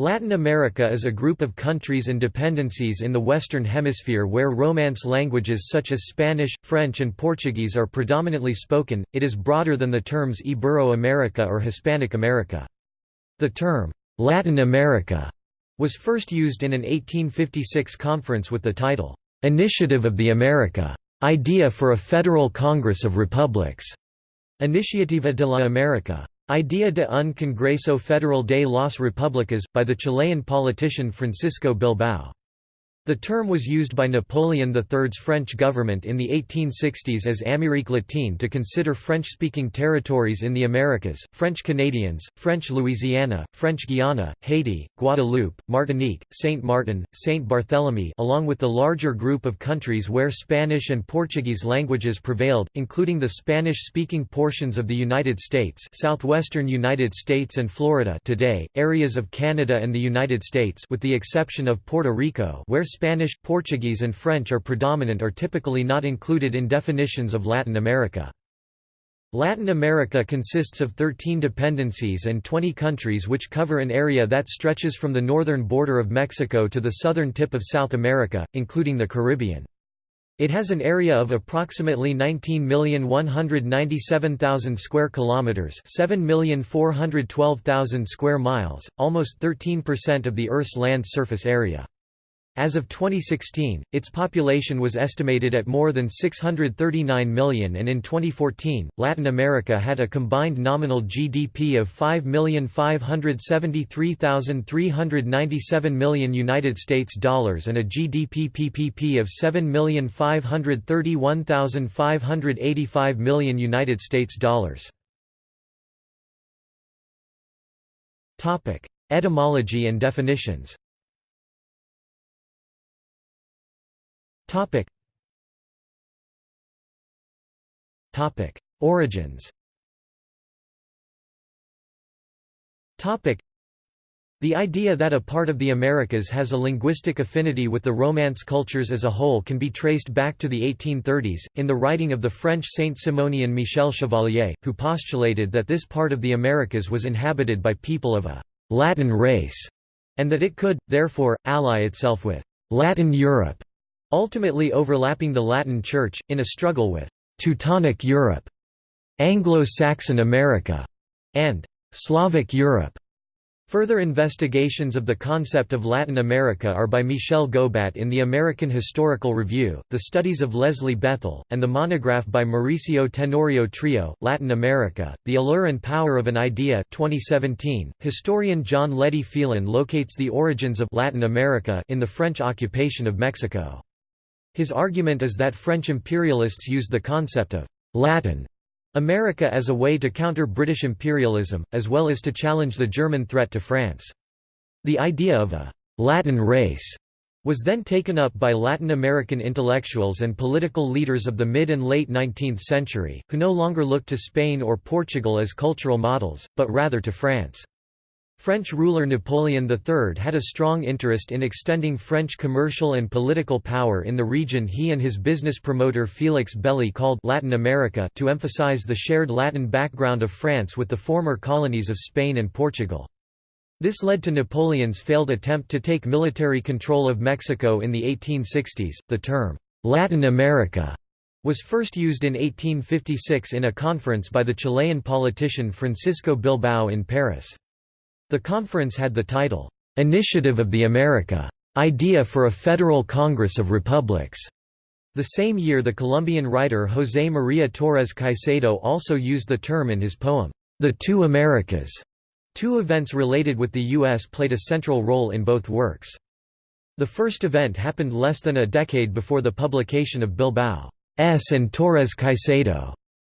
Latin America is a group of countries and dependencies in the Western Hemisphere where Romance languages such as Spanish, French and Portuguese are predominantly spoken. It is broader than the terms Ibero-America or Hispanic America. The term, Latin America, was first used in an 1856 conference with the title, Initiative of the America, Idea for a Federal Congress of Republics, Iniciativa de la America. Idea de un Congreso Federal de las Repúblicas, by the Chilean politician Francisco Bilbao. The term was used by Napoleon III's French government in the 1860s as Amérique latine to consider French-speaking territories in the Americas, French Canadians, French Louisiana, French Guiana, Haiti, Guadeloupe, Martinique, Saint Martin, Saint Barthélemy along with the larger group of countries where Spanish and Portuguese languages prevailed, including the Spanish-speaking portions of the United States southwestern United States and Florida today, areas of Canada and the United States with the exception of Puerto Rico where Spanish, Portuguese and French are predominant are typically not included in definitions of Latin America. Latin America consists of 13 dependencies and 20 countries which cover an area that stretches from the northern border of Mexico to the southern tip of South America, including the Caribbean. It has an area of approximately 19,197,000 square kilometers, 7,412,000 square miles, almost 13% of the Earth's land surface area. As of 2016, its population was estimated at more than 639 million and in 2014, Latin America had a combined nominal GDP of 5,573,397 million United States dollars and a GDP PPP of 7,531,585 million United States dollars. Etymology and definitions Topic. Topic. Origins Topic. The idea that a part of the Americas has a linguistic affinity with the Romance cultures as a whole can be traced back to the 1830s, in the writing of the French Saint-Simonian Michel Chevalier, who postulated that this part of the Americas was inhabited by people of a «Latin race», and that it could, therefore, ally itself with «Latin Europe» ultimately overlapping the Latin Church, in a struggle with «Teutonic Europe», «Anglo-Saxon America», and «Slavic Europe». Further investigations of the concept of Latin America are by Michel Gobat in the American Historical Review, the studies of Leslie Bethell, and the monograph by Mauricio Tenorio Trillo, Latin America, The Allure and Power of an Idea 2017. Historian John Leddy Phelan locates the origins of Latin America in the French occupation of Mexico. His argument is that French imperialists used the concept of «Latin» America as a way to counter British imperialism, as well as to challenge the German threat to France. The idea of a «Latin race» was then taken up by Latin American intellectuals and political leaders of the mid and late 19th century, who no longer looked to Spain or Portugal as cultural models, but rather to France. French ruler Napoleon III had a strong interest in extending French commercial and political power in the region he and his business promoter Félix Belly called Latin America to emphasize the shared Latin background of France with the former colonies of Spain and Portugal. This led to Napoleon's failed attempt to take military control of Mexico in the 1860s. The term, Latin America, was first used in 1856 in a conference by the Chilean politician Francisco Bilbao in Paris. The conference had the title, "'Initiative of the America. Idea for a Federal Congress of Republics". The same year the Colombian writer José María Torres Caicedo also used the term in his poem, The Two Americas. Two events related with the U.S. played a central role in both works. The first event happened less than a decade before the publication of Bilbao's and Torres Caicedo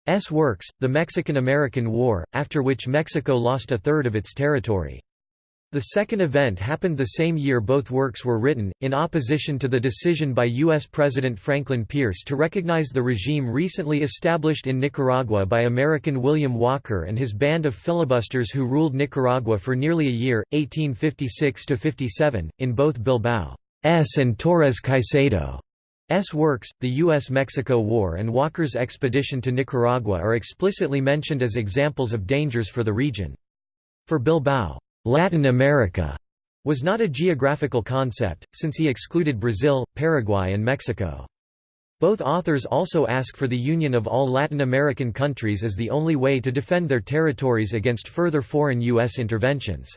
S works, The Mexican–American War, after which Mexico lost a third of its territory. The second event happened the same year both works were written, in opposition to the decision by U.S. President Franklin Pierce to recognize the regime recently established in Nicaragua by American William Walker and his band of filibusters who ruled Nicaragua for nearly a year, 1856–57, in both Bilbao's and Torres Caicedo S. works, the U.S.-Mexico War and Walker's expedition to Nicaragua are explicitly mentioned as examples of dangers for the region. For Bilbao, Latin America was not a geographical concept, since he excluded Brazil, Paraguay and Mexico. Both authors also ask for the union of all Latin American countries as the only way to defend their territories against further foreign U.S. interventions.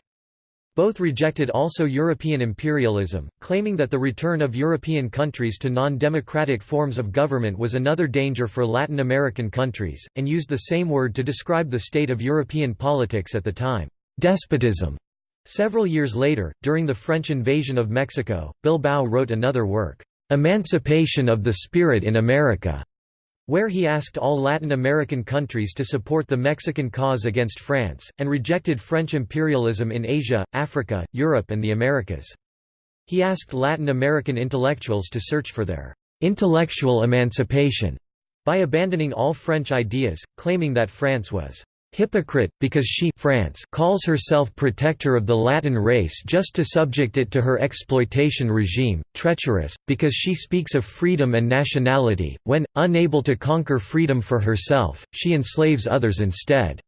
Both rejected also European imperialism, claiming that the return of European countries to non-democratic forms of government was another danger for Latin American countries, and used the same word to describe the state of European politics at the time, despotism. Several years later, during the French invasion of Mexico, Bilbao wrote another work, "'Emancipation of the Spirit in America' where he asked all Latin American countries to support the Mexican cause against France, and rejected French imperialism in Asia, Africa, Europe and the Americas. He asked Latin American intellectuals to search for their "'intellectual emancipation' by abandoning all French ideas, claiming that France was hypocrite, because she France calls herself protector of the Latin race just to subject it to her exploitation regime, treacherous, because she speaks of freedom and nationality, when, unable to conquer freedom for herself, she enslaves others instead.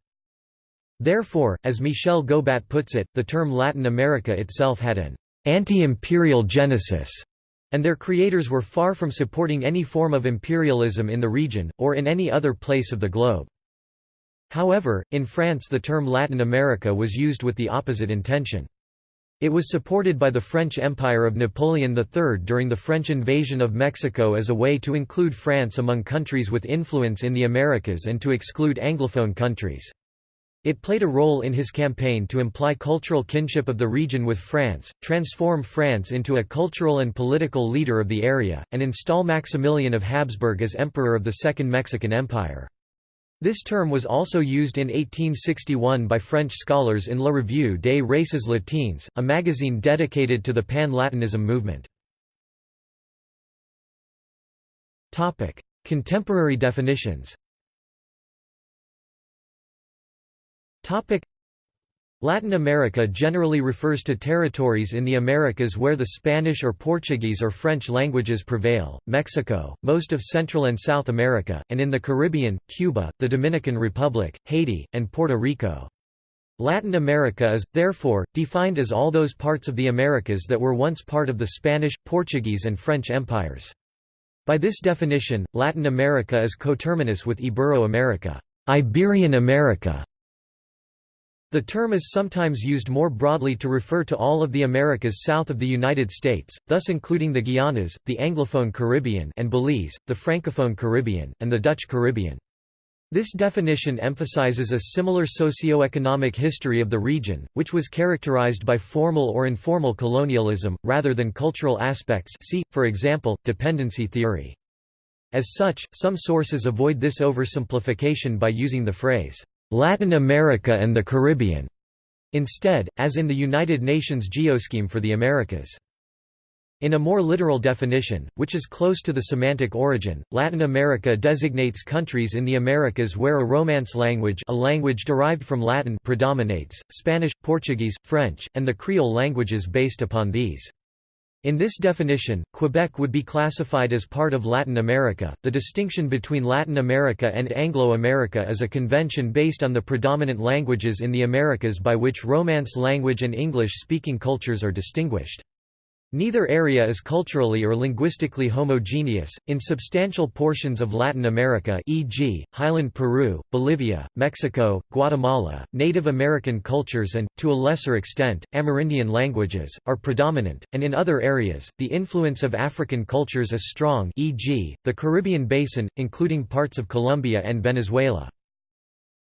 Therefore, as Michel Gobat puts it, the term Latin America itself had an anti-imperial genesis, and their creators were far from supporting any form of imperialism in the region, or in any other place of the globe. However, in France the term Latin America was used with the opposite intention. It was supported by the French Empire of Napoleon III during the French invasion of Mexico as a way to include France among countries with influence in the Americas and to exclude Anglophone countries. It played a role in his campaign to imply cultural kinship of the region with France, transform France into a cultural and political leader of the area, and install Maximilian of Habsburg as emperor of the Second Mexican Empire. This term was also used in 1861 by French scholars in La Revue des Races Latines, a magazine dedicated to the Pan-Latinism movement. Contemporary definitions Latin America generally refers to territories in the Americas where the Spanish or Portuguese or French languages prevail, Mexico, most of Central and South America, and in the Caribbean, Cuba, the Dominican Republic, Haiti, and Puerto Rico. Latin America is, therefore, defined as all those parts of the Americas that were once part of the Spanish, Portuguese and French empires. By this definition, Latin America is coterminous with Ibero-America, Iberian America, the term is sometimes used more broadly to refer to all of the Americas south of the United States, thus including the Guianas, the Anglophone Caribbean and Belize, the Francophone Caribbean, and the Dutch Caribbean. This definition emphasizes a similar socio-economic history of the region, which was characterized by formal or informal colonialism, rather than cultural aspects see, for example, dependency theory. As such, some sources avoid this oversimplification by using the phrase, Latin America and the Caribbean, instead, as in the United Nations Geoscheme for the Americas. In a more literal definition, which is close to the semantic origin, Latin America designates countries in the Americas where a Romance language a language derived from Latin predominates, Spanish, Portuguese, French, and the Creole languages based upon these. In this definition, Quebec would be classified as part of Latin America. The distinction between Latin America and Anglo America is a convention based on the predominant languages in the Americas by which Romance language and English speaking cultures are distinguished. Neither area is culturally or linguistically homogeneous. In substantial portions of Latin America, e.g., highland Peru, Bolivia, Mexico, Guatemala, Native American cultures and, to a lesser extent, Amerindian languages, are predominant, and in other areas, the influence of African cultures is strong e.g., the Caribbean Basin, including parts of Colombia and Venezuela.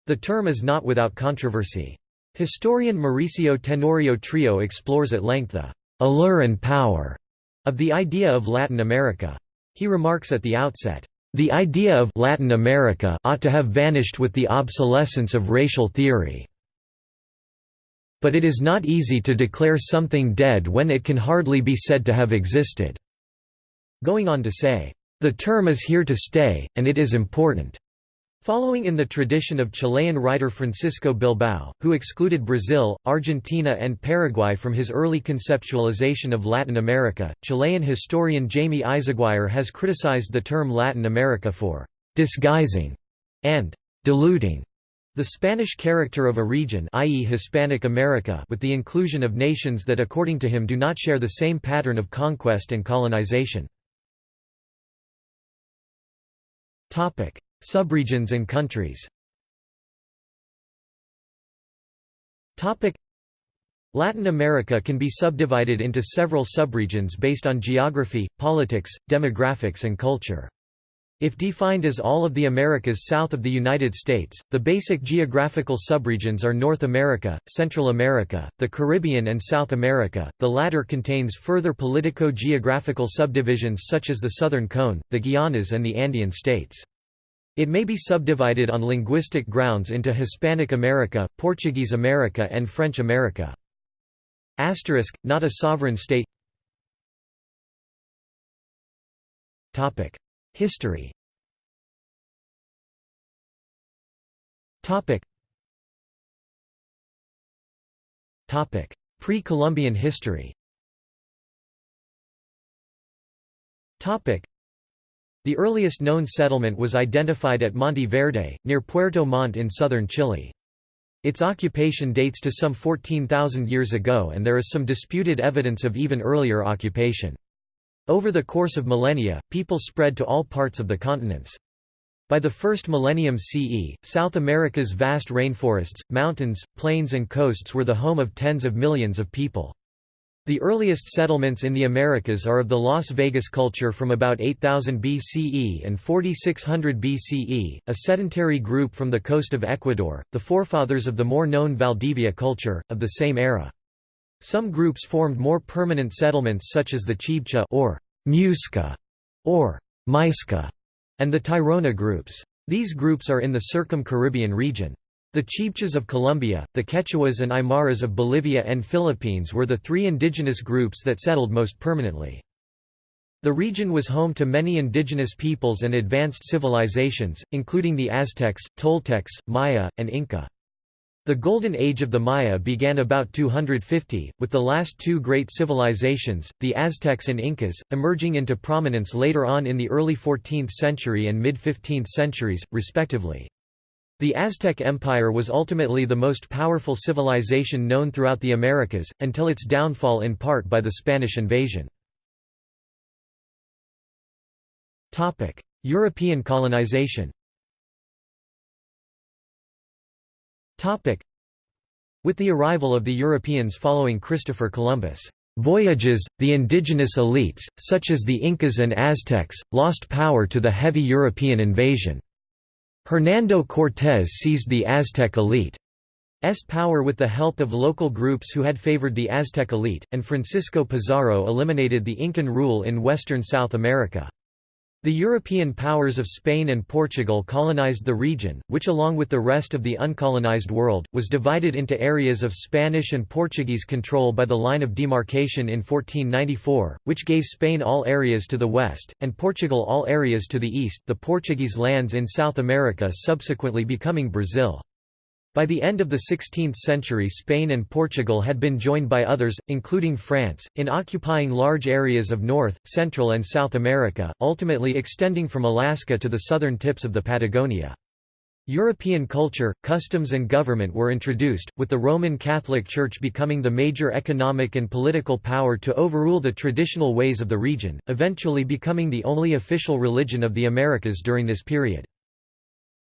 The term is not without controversy. Historian Mauricio Tenorio Trillo explores at length the allure and power of the idea of Latin America. He remarks at the outset, the idea of Latin America ought to have vanished with the obsolescence of racial theory. But it is not easy to declare something dead when it can hardly be said to have existed." Going on to say, "...the term is here to stay, and it is important." Following in the tradition of Chilean writer Francisco Bilbao, who excluded Brazil, Argentina and Paraguay from his early conceptualization of Latin America, Chilean historian Jaime Eyzaguirre has criticized the term Latin America for «disguising» and «diluting» The Spanish character of a region i.e. Hispanic America with the inclusion of nations that according to him do not share the same pattern of conquest and colonization. Subregions and countries Latin America can be subdivided into several subregions based on geography, politics, demographics and culture. If defined as all of the Americas south of the United States, the basic geographical subregions are North America, Central America, the Caribbean and South America, the latter contains further politico-geographical subdivisions such as the Southern Cone, the Guianas and the Andean states. It may be subdivided on linguistic grounds into Hispanic America, Portuguese America and French America. Asterisk, not a sovereign state. History. Pre-Columbian history The earliest known settlement was identified at Monte Verde, near Puerto Montt in southern Chile. Its occupation dates to some 14,000 years ago and there is some disputed evidence of even earlier occupation. Over the course of millennia, people spread to all parts of the continents. By the first millennium CE, South America's vast rainforests, mountains, plains and coasts were the home of tens of millions of people. The earliest settlements in the Americas are of the Las Vegas culture from about 8000 BCE and 4600 BCE, a sedentary group from the coast of Ecuador, the forefathers of the more known Valdivia culture, of the same era. Some groups formed more permanent settlements such as the Chibcha or Muisca or Muisca and the Tairona groups. These groups are in the Circum-Caribbean region. The Chibchas of Colombia, the Quechuas and Aymaras of Bolivia and Philippines were the three indigenous groups that settled most permanently. The region was home to many indigenous peoples and advanced civilizations, including the Aztecs, Toltecs, Maya, and Inca. The Golden Age of the Maya began about 250, with the last two great civilizations, the Aztecs and Incas, emerging into prominence later on in the early 14th century and mid-15th centuries, respectively. The Aztec Empire was ultimately the most powerful civilization known throughout the Americas, until its downfall in part by the Spanish invasion. European colonization With the arrival of the Europeans following Christopher Columbus' voyages, the indigenous elites, such as the Incas and Aztecs, lost power to the heavy European invasion. Hernando Cortés seized the Aztec elite's power with the help of local groups who had favored the Aztec elite, and Francisco Pizarro eliminated the Incan rule in western South America. The European powers of Spain and Portugal colonized the region, which along with the rest of the uncolonized world, was divided into areas of Spanish and Portuguese control by the line of demarcation in 1494, which gave Spain all areas to the west, and Portugal all areas to the east, the Portuguese lands in South America subsequently becoming Brazil. By the end of the 16th century Spain and Portugal had been joined by others, including France, in occupying large areas of North, Central and South America, ultimately extending from Alaska to the southern tips of the Patagonia. European culture, customs and government were introduced, with the Roman Catholic Church becoming the major economic and political power to overrule the traditional ways of the region, eventually becoming the only official religion of the Americas during this period.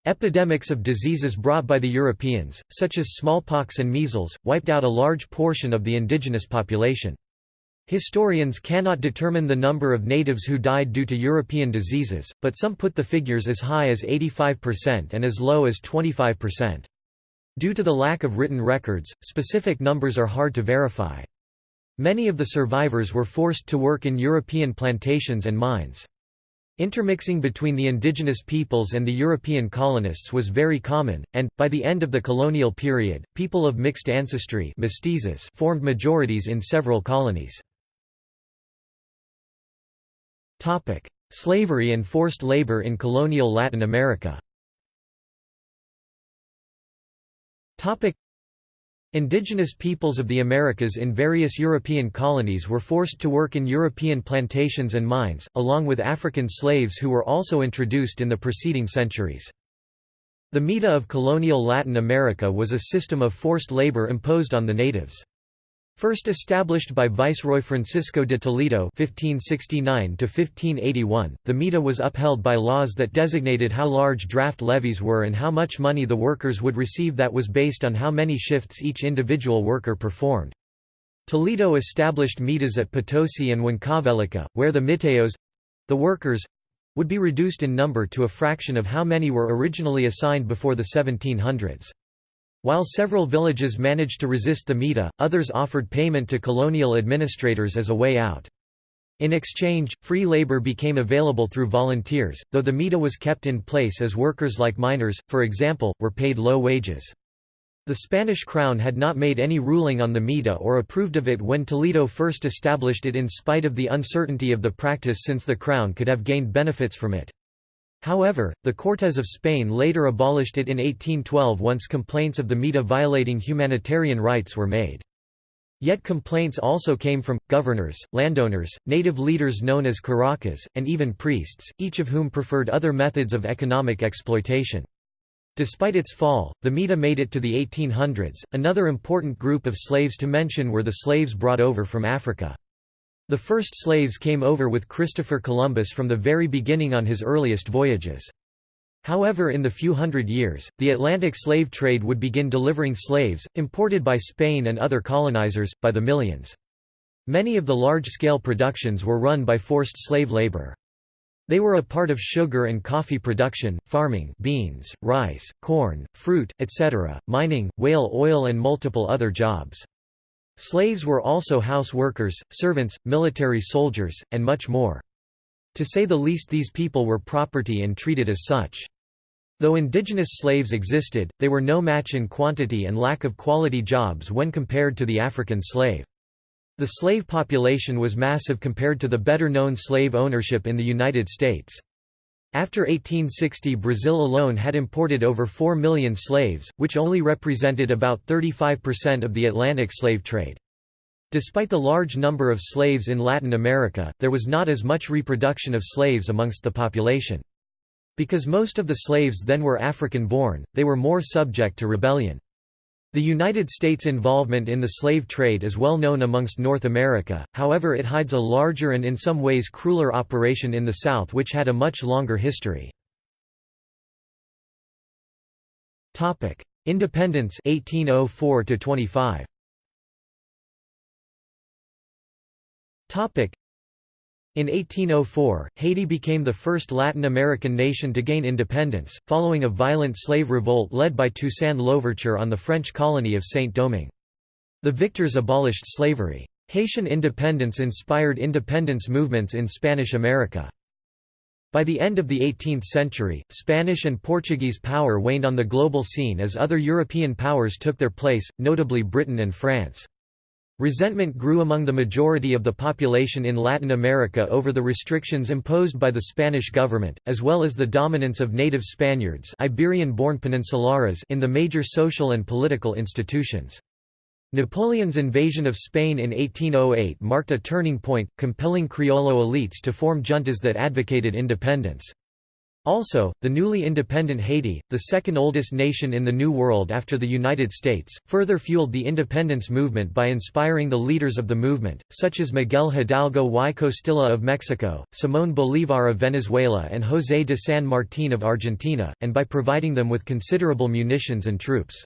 Epidemics of diseases brought by the Europeans, such as smallpox and measles, wiped out a large portion of the indigenous population. Historians cannot determine the number of natives who died due to European diseases, but some put the figures as high as 85% and as low as 25%. Due to the lack of written records, specific numbers are hard to verify. Many of the survivors were forced to work in European plantations and mines. Intermixing between the indigenous peoples and the European colonists was very common, and, by the end of the colonial period, people of mixed ancestry mestizos formed majorities in several colonies. Slavery and forced labor in colonial Latin America Indigenous peoples of the Americas in various European colonies were forced to work in European plantations and mines, along with African slaves who were also introduced in the preceding centuries. The Mita of colonial Latin America was a system of forced labor imposed on the natives. First established by Viceroy Francisco de Toledo (1569–1581), the Mita was upheld by laws that designated how large draft levies were and how much money the workers would receive. That was based on how many shifts each individual worker performed. Toledo established mitas at Potosi and Huancavelica, where the mitayos—the workers, would be reduced in number to a fraction of how many were originally assigned before the 1700s. While several villages managed to resist the Mita, others offered payment to colonial administrators as a way out. In exchange, free labor became available through volunteers, though the Mita was kept in place as workers like miners, for example, were paid low wages. The Spanish crown had not made any ruling on the Mita or approved of it when Toledo first established it in spite of the uncertainty of the practice since the crown could have gained benefits from it. However, the Cortes of Spain later abolished it in 1812 once complaints of the Mita violating humanitarian rights were made. Yet complaints also came from, governors, landowners, native leaders known as curacas, and even priests, each of whom preferred other methods of economic exploitation. Despite its fall, the Mita made it to the 1800s. Another important group of slaves to mention were the slaves brought over from Africa. The first slaves came over with Christopher Columbus from the very beginning on his earliest voyages. However in the few hundred years, the Atlantic slave trade would begin delivering slaves, imported by Spain and other colonizers, by the millions. Many of the large-scale productions were run by forced slave labor. They were a part of sugar and coffee production, farming beans, rice, corn, fruit, etc., mining, whale oil and multiple other jobs. Slaves were also house workers, servants, military soldiers, and much more. To say the least these people were property and treated as such. Though indigenous slaves existed, they were no match in quantity and lack of quality jobs when compared to the African slave. The slave population was massive compared to the better-known slave ownership in the United States. After 1860 Brazil alone had imported over 4 million slaves, which only represented about 35% of the Atlantic slave trade. Despite the large number of slaves in Latin America, there was not as much reproduction of slaves amongst the population. Because most of the slaves then were African-born, they were more subject to rebellion. The United States' involvement in the slave trade is well known amongst North America, however it hides a larger and in some ways crueler operation in the South which had a much longer history. Independence 1804 25. In 1804, Haiti became the first Latin American nation to gain independence, following a violent slave revolt led by Toussaint Louverture on the French colony of Saint-Domingue. The victors abolished slavery. Haitian independence inspired independence movements in Spanish America. By the end of the 18th century, Spanish and Portuguese power waned on the global scene as other European powers took their place, notably Britain and France. Resentment grew among the majority of the population in Latin America over the restrictions imposed by the Spanish government, as well as the dominance of native Spaniards Iberian-born peninsulares in the major social and political institutions. Napoleon's invasion of Spain in 1808 marked a turning point, compelling Criollo elites to form juntas that advocated independence. Also, the newly independent Haiti, the second oldest nation in the New World after the United States, further fueled the independence movement by inspiring the leaders of the movement, such as Miguel Hidalgo y Costilla of Mexico, Simón Bolívar of Venezuela and José de San Martín of Argentina, and by providing them with considerable munitions and troops.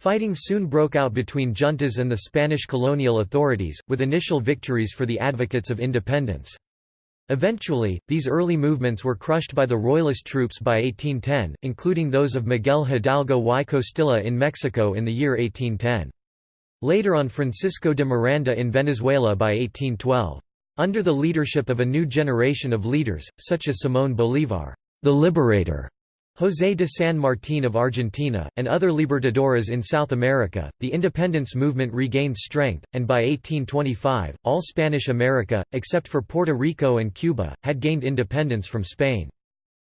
Fighting soon broke out between juntas and the Spanish colonial authorities, with initial victories for the advocates of independence. Eventually, these early movements were crushed by the Royalist troops by 1810, including those of Miguel Hidalgo y Costilla in Mexico in the year 1810. Later on Francisco de Miranda in Venezuela by 1812. Under the leadership of a new generation of leaders, such as Simón Bolívar, the Liberator, José de San Martín of Argentina, and other libertadores in South America, the independence movement regained strength, and by 1825, all Spanish America, except for Puerto Rico and Cuba, had gained independence from Spain.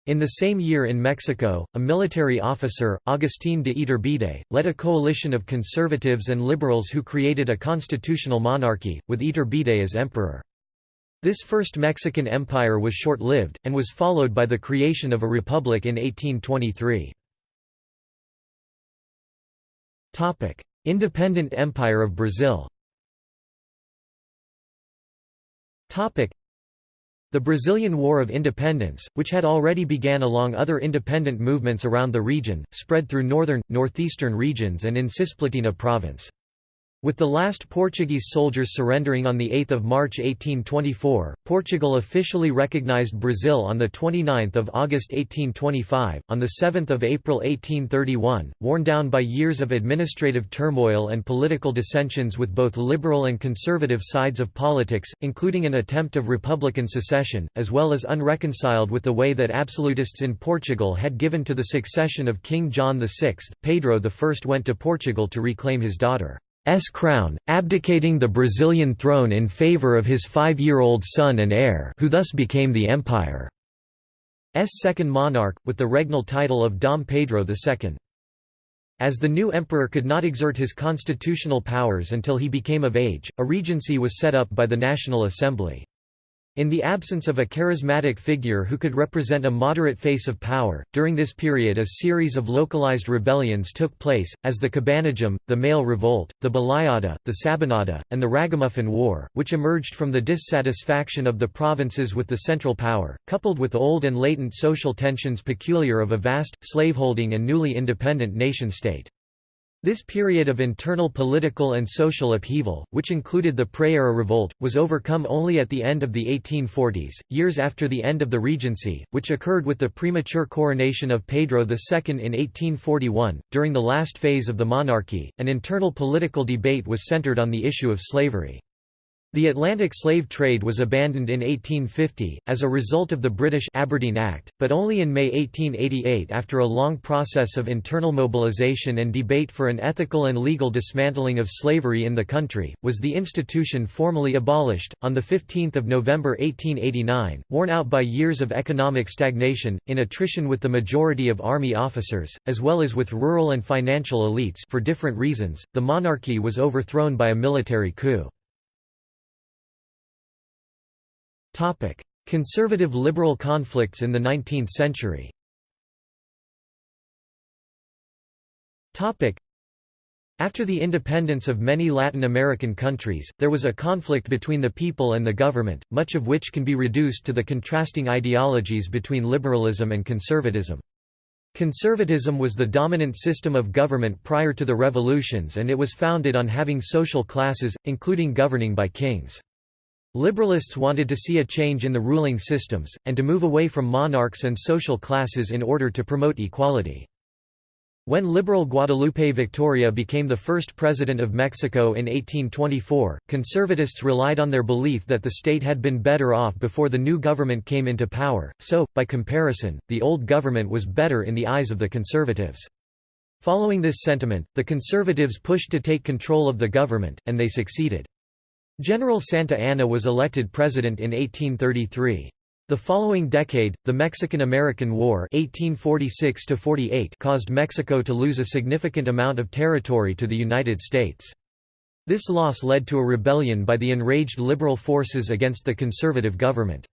In the same year in Mexico, a military officer, Agustín de Iturbide, led a coalition of conservatives and liberals who created a constitutional monarchy, with Iturbide as emperor. This first Mexican empire was short-lived, and was followed by the creation of a republic in 1823. Independent Empire of Brazil the Brazilian War of Independence, which had already began along other independent movements around the region, spread through northern, northeastern regions and in Cisplatina province. With the last Portuguese soldiers surrendering on 8 March 1824, Portugal officially recognized Brazil on 29 August 1825. On 7 April 1831, worn down by years of administrative turmoil and political dissensions with both liberal and conservative sides of politics, including an attempt of republican secession, as well as unreconciled with the way that absolutists in Portugal had given to the succession of King John VI, Pedro I went to Portugal to reclaim his daughter. S crown, abdicating the Brazilian throne in favor of his five-year-old son and heir who thus became the empire's second monarch, with the regnal title of Dom Pedro II. As the new emperor could not exert his constitutional powers until he became of age, a regency was set up by the National Assembly. In the absence of a charismatic figure who could represent a moderate face of power, during this period a series of localized rebellions took place, as the Cabanagem, the Male Revolt, the Balaiada, the Sabinada, and the Ragamuffin War, which emerged from the dissatisfaction of the provinces with the central power, coupled with old and latent social tensions peculiar of a vast, slaveholding and newly independent nation-state. This period of internal political and social upheaval, which included the Praieira Revolt, was overcome only at the end of the 1840s, years after the end of the Regency, which occurred with the premature coronation of Pedro II in 1841. During the last phase of the monarchy, an internal political debate was centered on the issue of slavery. The Atlantic slave trade was abandoned in 1850, as a result of the British Aberdeen Act, but only in May 1888 after a long process of internal mobilization and debate for an ethical and legal dismantling of slavery in the country, was the institution formally abolished. On 15 November 1889, worn out by years of economic stagnation, in attrition with the majority of army officers, as well as with rural and financial elites for different reasons, the monarchy was overthrown by a military coup. Conservative-liberal conflicts in the 19th century Topic: after the independence of many Latin American countries, there was a conflict between the people and the government, much of which can be reduced to the contrasting ideologies between liberalism and conservatism. Conservatism was the dominant system of government prior to the revolutions and it was founded on having social classes, including governing by kings. Liberalists wanted to see a change in the ruling systems, and to move away from monarchs and social classes in order to promote equality. When liberal Guadalupe Victoria became the first president of Mexico in 1824, conservatists relied on their belief that the state had been better off before the new government came into power, so, by comparison, the old government was better in the eyes of the conservatives. Following this sentiment, the conservatives pushed to take control of the government, and they succeeded. General Santa Anna was elected president in 1833. The following decade, the Mexican–American War 1846 caused Mexico to lose a significant amount of territory to the United States. This loss led to a rebellion by the enraged liberal forces against the conservative government.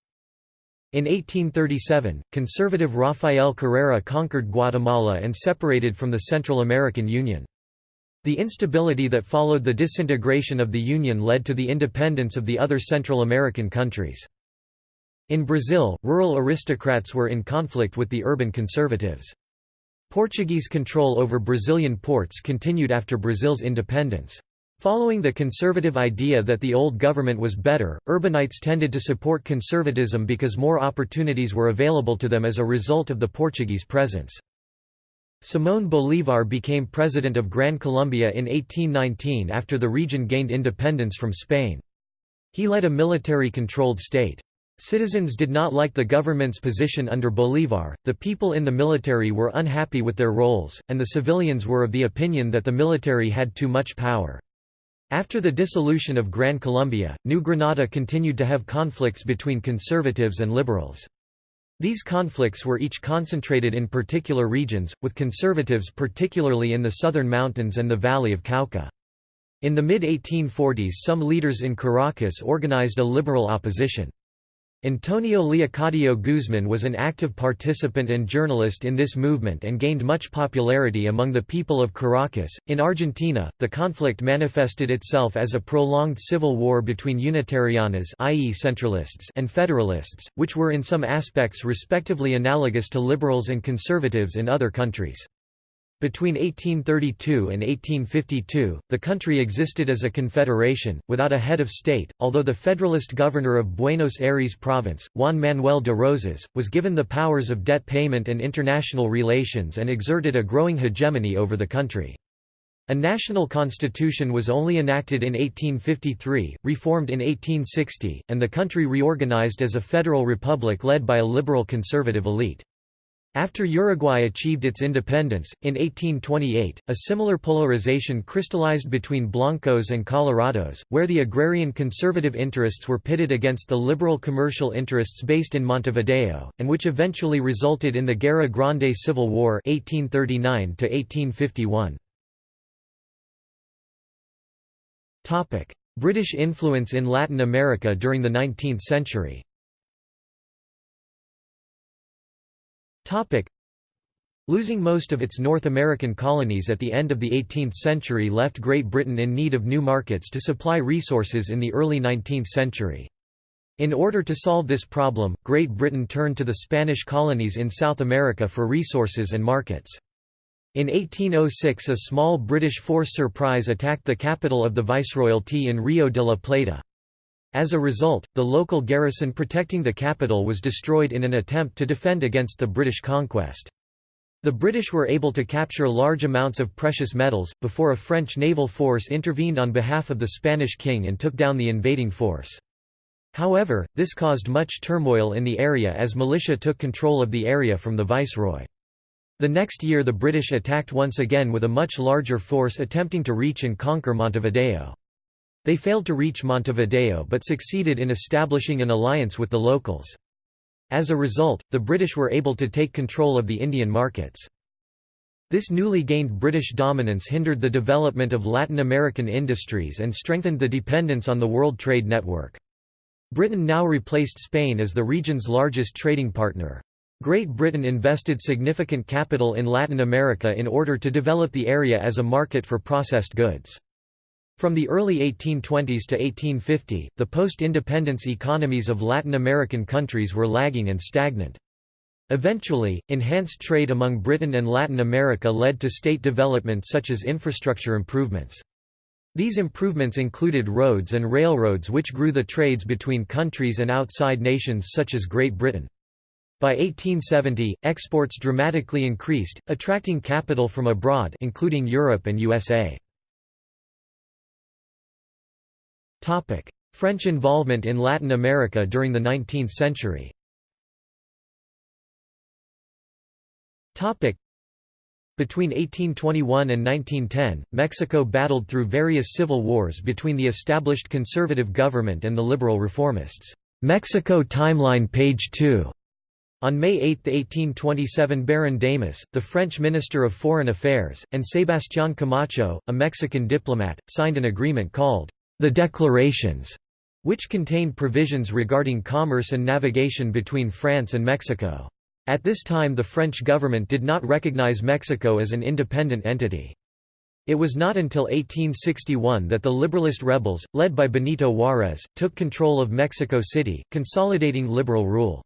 In 1837, conservative Rafael Carrera conquered Guatemala and separated from the Central American Union. The instability that followed the disintegration of the Union led to the independence of the other Central American countries. In Brazil, rural aristocrats were in conflict with the urban conservatives. Portuguese control over Brazilian ports continued after Brazil's independence. Following the conservative idea that the old government was better, urbanites tended to support conservatism because more opportunities were available to them as a result of the Portuguese presence. Simón Bolívar became president of Gran Colombia in 1819 after the region gained independence from Spain. He led a military-controlled state. Citizens did not like the government's position under Bolívar, the people in the military were unhappy with their roles, and the civilians were of the opinion that the military had too much power. After the dissolution of Gran Colombia, New Granada continued to have conflicts between conservatives and liberals. These conflicts were each concentrated in particular regions, with conservatives particularly in the southern mountains and the valley of Cauca. In the mid-1840s some leaders in Caracas organized a liberal opposition. Antonio Leocadio Guzman was an active participant and journalist in this movement and gained much popularity among the people of Caracas. In Argentina, the conflict manifested itself as a prolonged civil war between Unitarianas i.e. centralists and federalists, which were in some aspects respectively analogous to liberals and conservatives in other countries. Between 1832 and 1852, the country existed as a confederation, without a head of state, although the federalist governor of Buenos Aires province, Juan Manuel de Rosas, was given the powers of debt payment and international relations and exerted a growing hegemony over the country. A national constitution was only enacted in 1853, reformed in 1860, and the country reorganized as a federal republic led by a liberal conservative elite. After Uruguay achieved its independence, in 1828, a similar polarization crystallized between Blancos and Colorados, where the agrarian conservative interests were pitted against the liberal commercial interests based in Montevideo, and which eventually resulted in the Guerra Grande Civil War 1839 1851. British influence in Latin America during the 19th century Losing most of its North American colonies at the end of the 18th century left Great Britain in need of new markets to supply resources in the early 19th century. In order to solve this problem, Great Britain turned to the Spanish colonies in South America for resources and markets. In 1806 a small British force surprise attacked the capital of the Viceroyalty in Rio de la Plata. As a result, the local garrison protecting the capital was destroyed in an attempt to defend against the British conquest. The British were able to capture large amounts of precious metals, before a French naval force intervened on behalf of the Spanish king and took down the invading force. However, this caused much turmoil in the area as militia took control of the area from the viceroy. The next year the British attacked once again with a much larger force attempting to reach and conquer Montevideo. They failed to reach Montevideo but succeeded in establishing an alliance with the locals. As a result, the British were able to take control of the Indian markets. This newly gained British dominance hindered the development of Latin American industries and strengthened the dependence on the World Trade Network. Britain now replaced Spain as the region's largest trading partner. Great Britain invested significant capital in Latin America in order to develop the area as a market for processed goods. From the early 1820s to 1850, the post-independence economies of Latin American countries were lagging and stagnant. Eventually, enhanced trade among Britain and Latin America led to state development such as infrastructure improvements. These improvements included roads and railroads which grew the trades between countries and outside nations such as Great Britain. By 1870, exports dramatically increased, attracting capital from abroad including Europe and USA. French involvement in Latin America during the 19th century between 1821 and 1910, Mexico battled through various civil wars between the established conservative government and the liberal reformists. Mexico Timeline page 2. On May 8, 1827 Baron Damas, the French Minister of Foreign Affairs, and Sebastián Camacho, a Mexican diplomat, signed an agreement called the Declarations, which contained provisions regarding commerce and navigation between France and Mexico. At this time the French government did not recognize Mexico as an independent entity. It was not until 1861 that the Liberalist rebels, led by Benito Juárez, took control of Mexico City, consolidating liberal rule.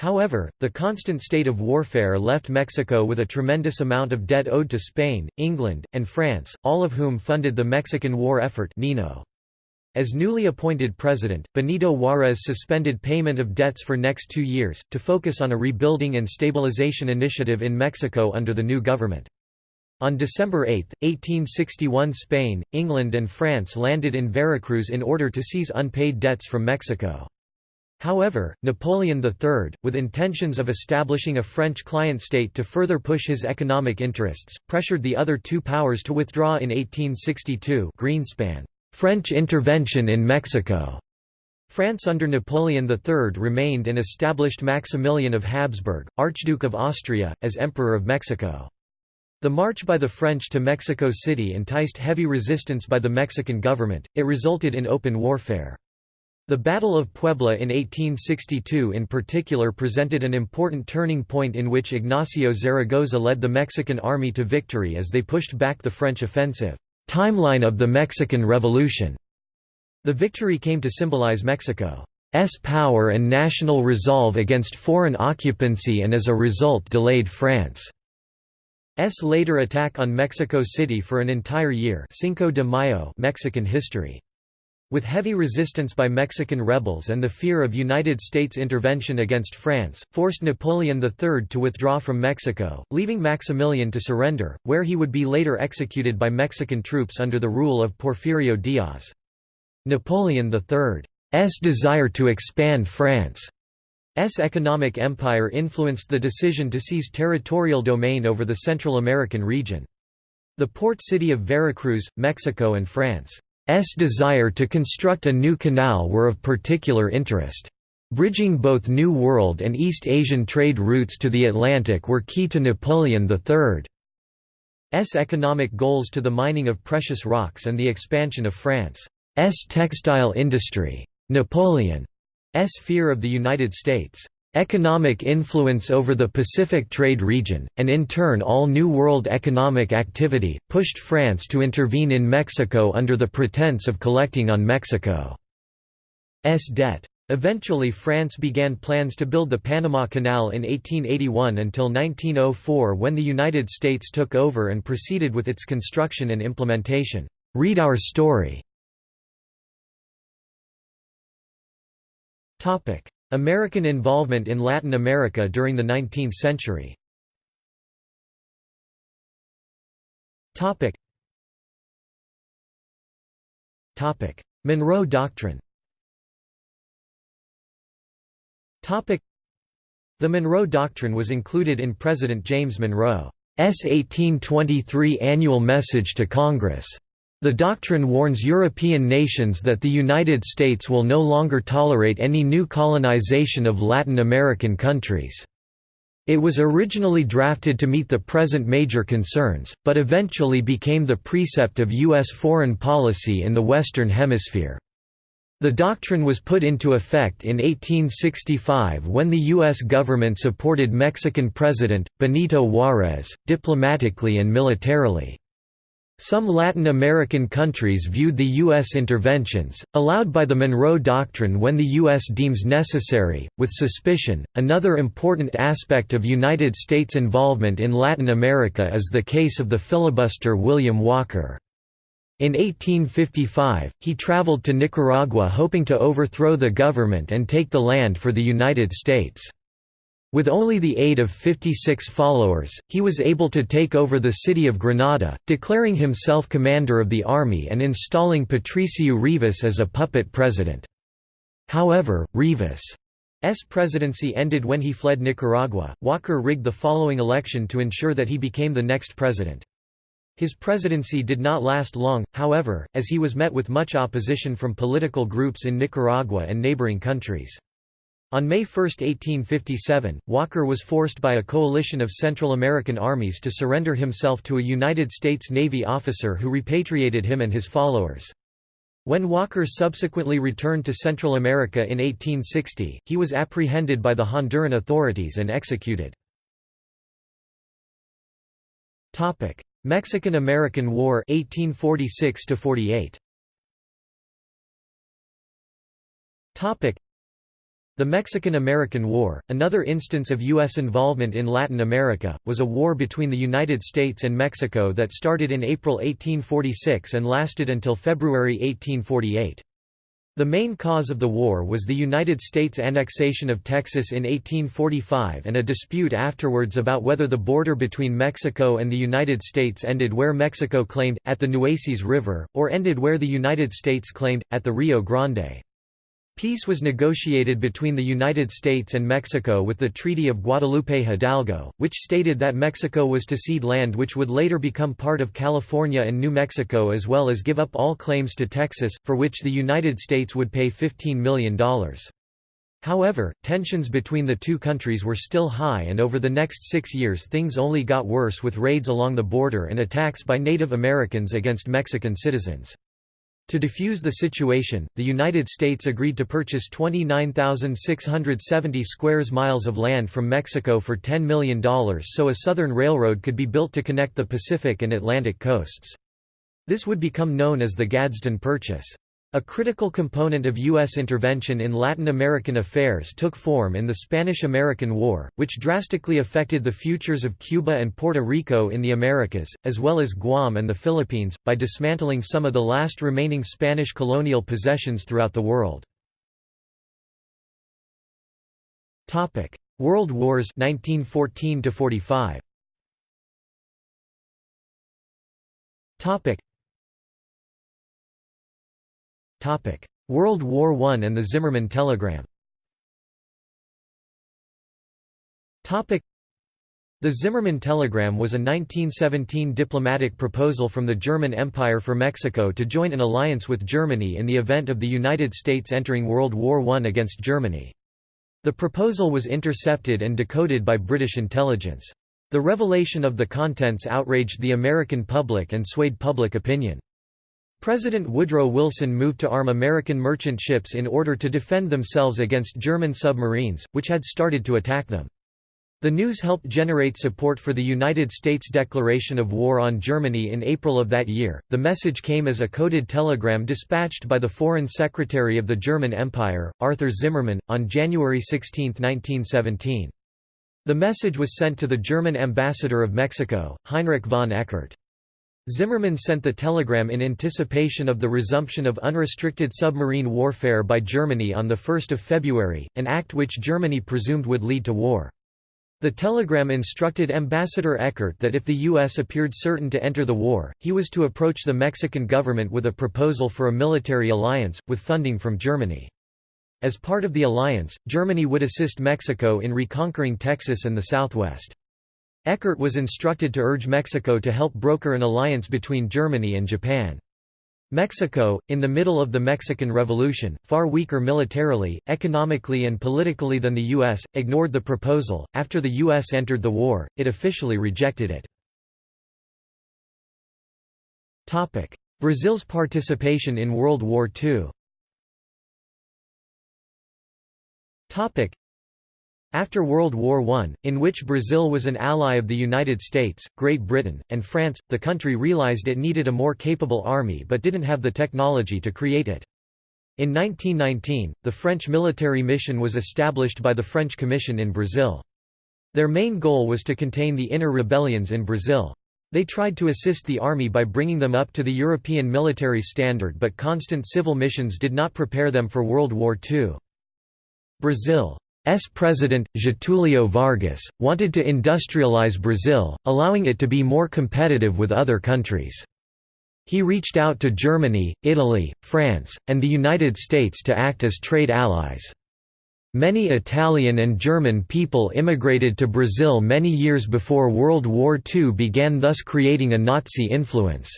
However, the constant state of warfare left Mexico with a tremendous amount of debt owed to Spain, England, and France, all of whom funded the Mexican war effort Nino. As newly appointed president, Benito Juárez suspended payment of debts for next two years, to focus on a rebuilding and stabilization initiative in Mexico under the new government. On December 8, 1861 Spain, England and France landed in Veracruz in order to seize unpaid debts from Mexico. However, Napoleon III, with intentions of establishing a French client state to further push his economic interests, pressured the other two powers to withdraw in 1862 Greenspan. French intervention in Mexico. France under Napoleon III remained and established Maximilian of Habsburg, Archduke of Austria, as Emperor of Mexico. The march by the French to Mexico City enticed heavy resistance by the Mexican government, it resulted in open warfare. The Battle of Puebla in 1862 in particular presented an important turning point in which Ignacio Zaragoza led the Mexican army to victory as they pushed back the French offensive. Timeline of the Mexican Revolution. The victory came to symbolize Mexico's power and national resolve against foreign occupancy and as a result delayed France's later attack on Mexico City for an entire year Cinco de Mayo Mexican history. With heavy resistance by Mexican rebels and the fear of United States intervention against France, forced Napoleon III to withdraw from Mexico, leaving Maximilian to surrender, where he would be later executed by Mexican troops under the rule of Porfirio Diaz. Napoleon III's desire to expand France's economic empire influenced the decision to seize territorial domain over the Central American region. The port city of Veracruz, Mexico and France desire to construct a new canal were of particular interest. Bridging both New World and East Asian trade routes to the Atlantic were key to Napoleon III's economic goals to the mining of precious rocks and the expansion of France's textile industry. Napoleon's fear of the United States' economic influence over the Pacific trade region, and in turn all New World economic activity, pushed France to intervene in Mexico under the pretense of collecting on Mexico's debt. Eventually France began plans to build the Panama Canal in 1881 until 1904 when the United States took over and proceeded with its construction and implementation. Read our story. American involvement in Latin America during the 19th century Topic. Topic. Monroe Doctrine Topic. The Monroe Doctrine was included in President James Monroe's 1823 annual message to Congress. The doctrine warns European nations that the United States will no longer tolerate any new colonization of Latin American countries. It was originally drafted to meet the present major concerns, but eventually became the precept of U.S. foreign policy in the Western Hemisphere. The doctrine was put into effect in 1865 when the U.S. government supported Mexican President, Benito Juárez, diplomatically and militarily. Some Latin American countries viewed the U.S. interventions, allowed by the Monroe Doctrine when the U.S. deems necessary, with suspicion. Another important aspect of United States involvement in Latin America is the case of the filibuster William Walker. In 1855, he traveled to Nicaragua hoping to overthrow the government and take the land for the United States. With only the aid of 56 followers, he was able to take over the city of Granada, declaring himself commander of the army and installing Patricio Rivas as a puppet president. However, Rivas' presidency ended when he fled Nicaragua. Walker rigged the following election to ensure that he became the next president. His presidency did not last long, however, as he was met with much opposition from political groups in Nicaragua and neighboring countries. On May 1, 1857, Walker was forced by a coalition of Central American armies to surrender himself to a United States Navy officer who repatriated him and his followers. When Walker subsequently returned to Central America in 1860, he was apprehended by the Honduran authorities and executed. Mexican–American War 1846 48. The Mexican–American War, another instance of U.S. involvement in Latin America, was a war between the United States and Mexico that started in April 1846 and lasted until February 1848. The main cause of the war was the United States annexation of Texas in 1845 and a dispute afterwards about whether the border between Mexico and the United States ended where Mexico claimed, at the Nueces River, or ended where the United States claimed, at the Rio Grande. Peace was negotiated between the United States and Mexico with the Treaty of Guadalupe Hidalgo, which stated that Mexico was to cede land which would later become part of California and New Mexico as well as give up all claims to Texas, for which the United States would pay $15 million. However, tensions between the two countries were still high and over the next six years things only got worse with raids along the border and attacks by Native Americans against Mexican citizens. To defuse the situation, the United States agreed to purchase 29,670 square miles of land from Mexico for $10 million so a southern railroad could be built to connect the Pacific and Atlantic coasts. This would become known as the Gadsden Purchase. A critical component of U.S. intervention in Latin American affairs took form in the Spanish–American War, which drastically affected the futures of Cuba and Puerto Rico in the Americas, as well as Guam and the Philippines, by dismantling some of the last remaining Spanish colonial possessions throughout the world. World Wars 1914 45. World War I and the Zimmermann telegram the Zimmermann telegram was a 1917 diplomatic proposal from the German Empire for Mexico to join an alliance with Germany in the event of the United States entering World War I against Germany. The proposal was intercepted and decoded by British intelligence. The revelation of the contents outraged the American public and swayed public opinion. President Woodrow Wilson moved to arm American merchant ships in order to defend themselves against German submarines, which had started to attack them. The news helped generate support for the United States declaration of war on Germany in April of that year. The message came as a coded telegram dispatched by the Foreign Secretary of the German Empire, Arthur Zimmermann, on January 16, 1917. The message was sent to the German ambassador of Mexico, Heinrich von Eckardt. Zimmermann sent the telegram in anticipation of the resumption of unrestricted submarine warfare by Germany on 1 February, an act which Germany presumed would lead to war. The telegram instructed Ambassador Eckardt that if the U.S. appeared certain to enter the war, he was to approach the Mexican government with a proposal for a military alliance, with funding from Germany. As part of the alliance, Germany would assist Mexico in reconquering Texas and the Southwest. Eckardt was instructed to urge Mexico to help broker an alliance between Germany and Japan. Mexico, in the middle of the Mexican Revolution, far weaker militarily, economically, and politically than the U.S., ignored the proposal. After the U.S. entered the war, it officially rejected it. Brazil's participation in World War II after World War I, in which Brazil was an ally of the United States, Great Britain, and France, the country realized it needed a more capable army but didn't have the technology to create it. In 1919, the French military mission was established by the French Commission in Brazil. Their main goal was to contain the inner rebellions in Brazil. They tried to assist the army by bringing them up to the European military standard but constant civil missions did not prepare them for World War II. Brazil S president, Getúlio Vargas, wanted to industrialize Brazil, allowing it to be more competitive with other countries. He reached out to Germany, Italy, France, and the United States to act as trade allies. Many Italian and German people immigrated to Brazil many years before World War II began thus creating a Nazi influence.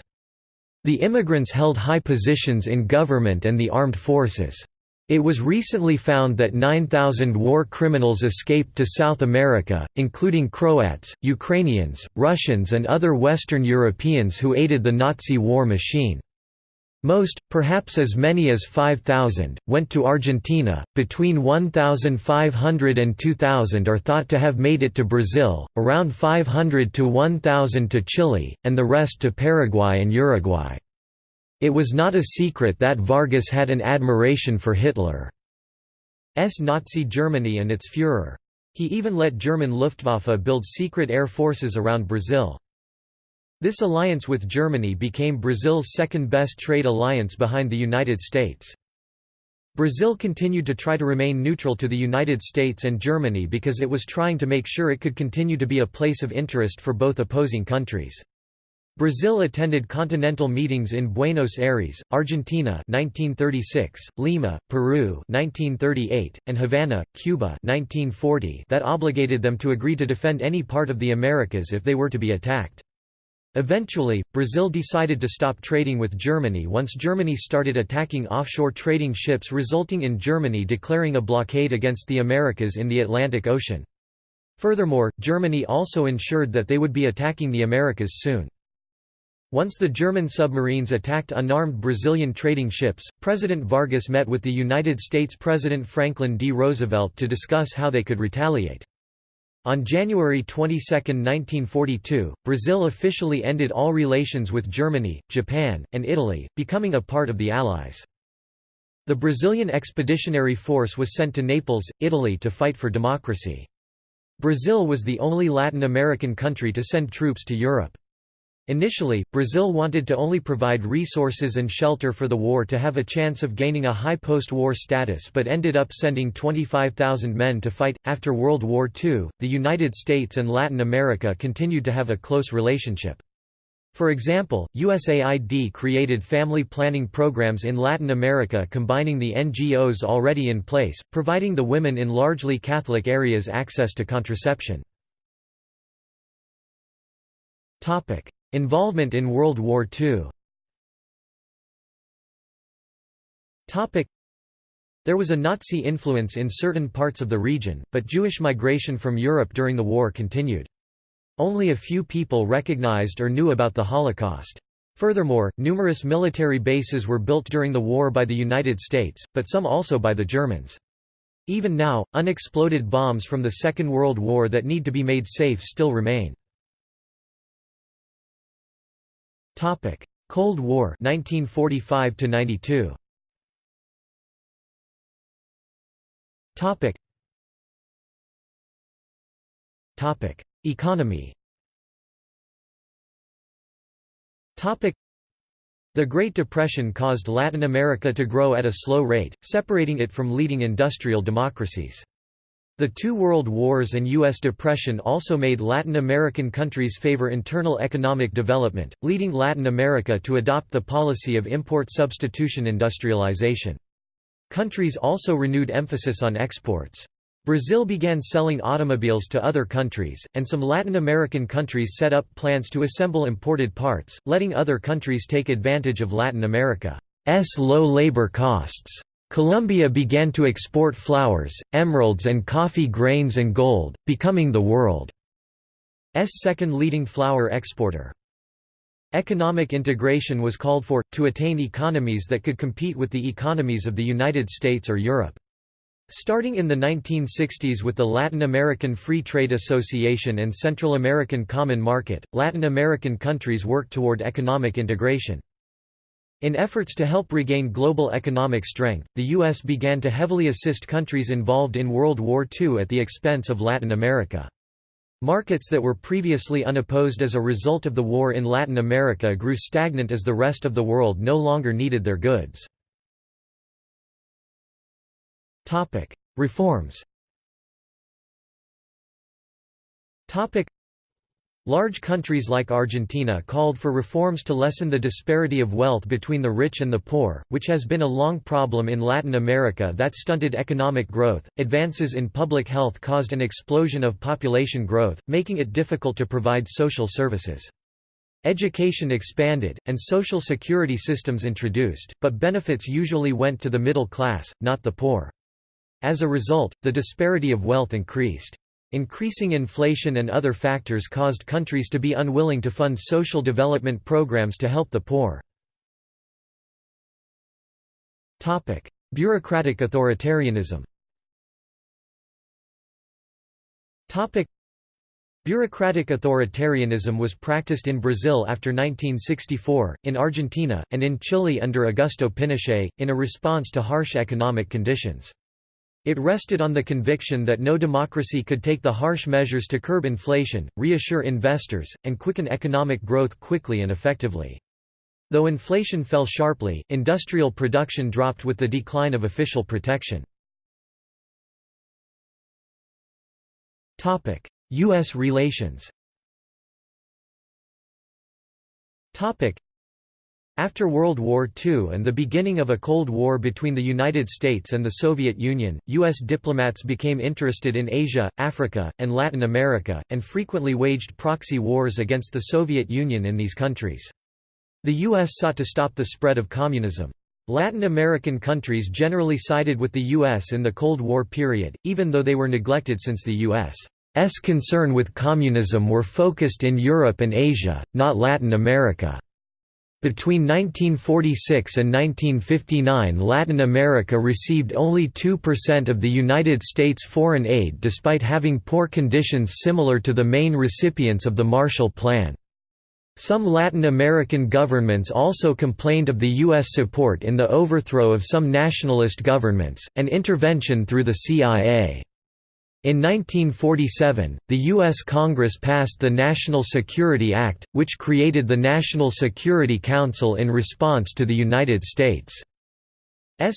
The immigrants held high positions in government and the armed forces. It was recently found that 9,000 war criminals escaped to South America, including Croats, Ukrainians, Russians and other Western Europeans who aided the Nazi war machine. Most, perhaps as many as 5,000, went to Argentina, between 1,500 and 2,000 are thought to have made it to Brazil, around 500 to 1,000 to Chile, and the rest to Paraguay and Uruguay. It was not a secret that Vargas had an admiration for Hitler's Nazi Germany and its Führer. He even let German Luftwaffe build secret air forces around Brazil. This alliance with Germany became Brazil's second-best trade alliance behind the United States. Brazil continued to try to remain neutral to the United States and Germany because it was trying to make sure it could continue to be a place of interest for both opposing countries. Brazil attended continental meetings in Buenos Aires, Argentina 1936, Lima, Peru 1938, and Havana, Cuba 1940 that obligated them to agree to defend any part of the Americas if they were to be attacked. Eventually, Brazil decided to stop trading with Germany once Germany started attacking offshore trading ships resulting in Germany declaring a blockade against the Americas in the Atlantic Ocean. Furthermore, Germany also ensured that they would be attacking the Americas soon. Once the German submarines attacked unarmed Brazilian trading ships, President Vargas met with the United States President Franklin D. Roosevelt to discuss how they could retaliate. On January 22, 1942, Brazil officially ended all relations with Germany, Japan, and Italy, becoming a part of the Allies. The Brazilian Expeditionary Force was sent to Naples, Italy to fight for democracy. Brazil was the only Latin American country to send troops to Europe. Initially, Brazil wanted to only provide resources and shelter for the war to have a chance of gaining a high post-war status but ended up sending 25,000 men to fight. After World War II, the United States and Latin America continued to have a close relationship. For example, USAID created family planning programs in Latin America combining the NGOs already in place, providing the women in largely Catholic areas access to contraception. Involvement in World War II There was a Nazi influence in certain parts of the region, but Jewish migration from Europe during the war continued. Only a few people recognized or knew about the Holocaust. Furthermore, numerous military bases were built during the war by the United States, but some also by the Germans. Even now, unexploded bombs from the Second World War that need to be made safe still remain. Topic: Cold War 1945 to 92. Topic. Topic: Economy. Topic. The Great Depression caused Latin America to grow at a slow rate, separating it from leading industrial democracies. The two world wars and U.S. depression also made Latin American countries favor internal economic development, leading Latin America to adopt the policy of import substitution industrialization. Countries also renewed emphasis on exports. Brazil began selling automobiles to other countries, and some Latin American countries set up plants to assemble imported parts, letting other countries take advantage of Latin America's low labor costs. Colombia began to export flowers, emeralds and coffee grains and gold, becoming the world's second leading flower exporter. Economic integration was called for, to attain economies that could compete with the economies of the United States or Europe. Starting in the 1960s with the Latin American Free Trade Association and Central American Common Market, Latin American countries worked toward economic integration. In efforts to help regain global economic strength, the U.S. began to heavily assist countries involved in World War II at the expense of Latin America. Markets that were previously unopposed as a result of the war in Latin America grew stagnant as the rest of the world no longer needed their goods. Reforms Large countries like Argentina called for reforms to lessen the disparity of wealth between the rich and the poor, which has been a long problem in Latin America that stunted economic growth. Advances in public health caused an explosion of population growth, making it difficult to provide social services. Education expanded, and social security systems introduced, but benefits usually went to the middle class, not the poor. As a result, the disparity of wealth increased. Increasing inflation and other factors caused countries to be unwilling to fund social development programs to help the poor. Bureaucratic authoritarianism Bureaucratic authoritarianism was practiced in Brazil after 1964, in Argentina, and in Chile under Augusto Pinochet, in a response to harsh economic conditions. It rested on the conviction that no democracy could take the harsh measures to curb inflation, reassure investors, and quicken economic growth quickly and effectively. Though inflation fell sharply, industrial production dropped with the decline of official protection. U.S. relations after World War II and the beginning of a Cold War between the United States and the Soviet Union, U.S. diplomats became interested in Asia, Africa, and Latin America, and frequently waged proxy wars against the Soviet Union in these countries. The U.S. sought to stop the spread of communism. Latin American countries generally sided with the U.S. in the Cold War period, even though they were neglected since the U.S.'s concern with communism were focused in Europe and Asia, not Latin America. Between 1946 and 1959 Latin America received only 2% of the United States foreign aid despite having poor conditions similar to the main recipients of the Marshall Plan. Some Latin American governments also complained of the U.S. support in the overthrow of some nationalist governments, and intervention through the CIA. In 1947, the U.S. Congress passed the National Security Act, which created the National Security Council in response to the United States'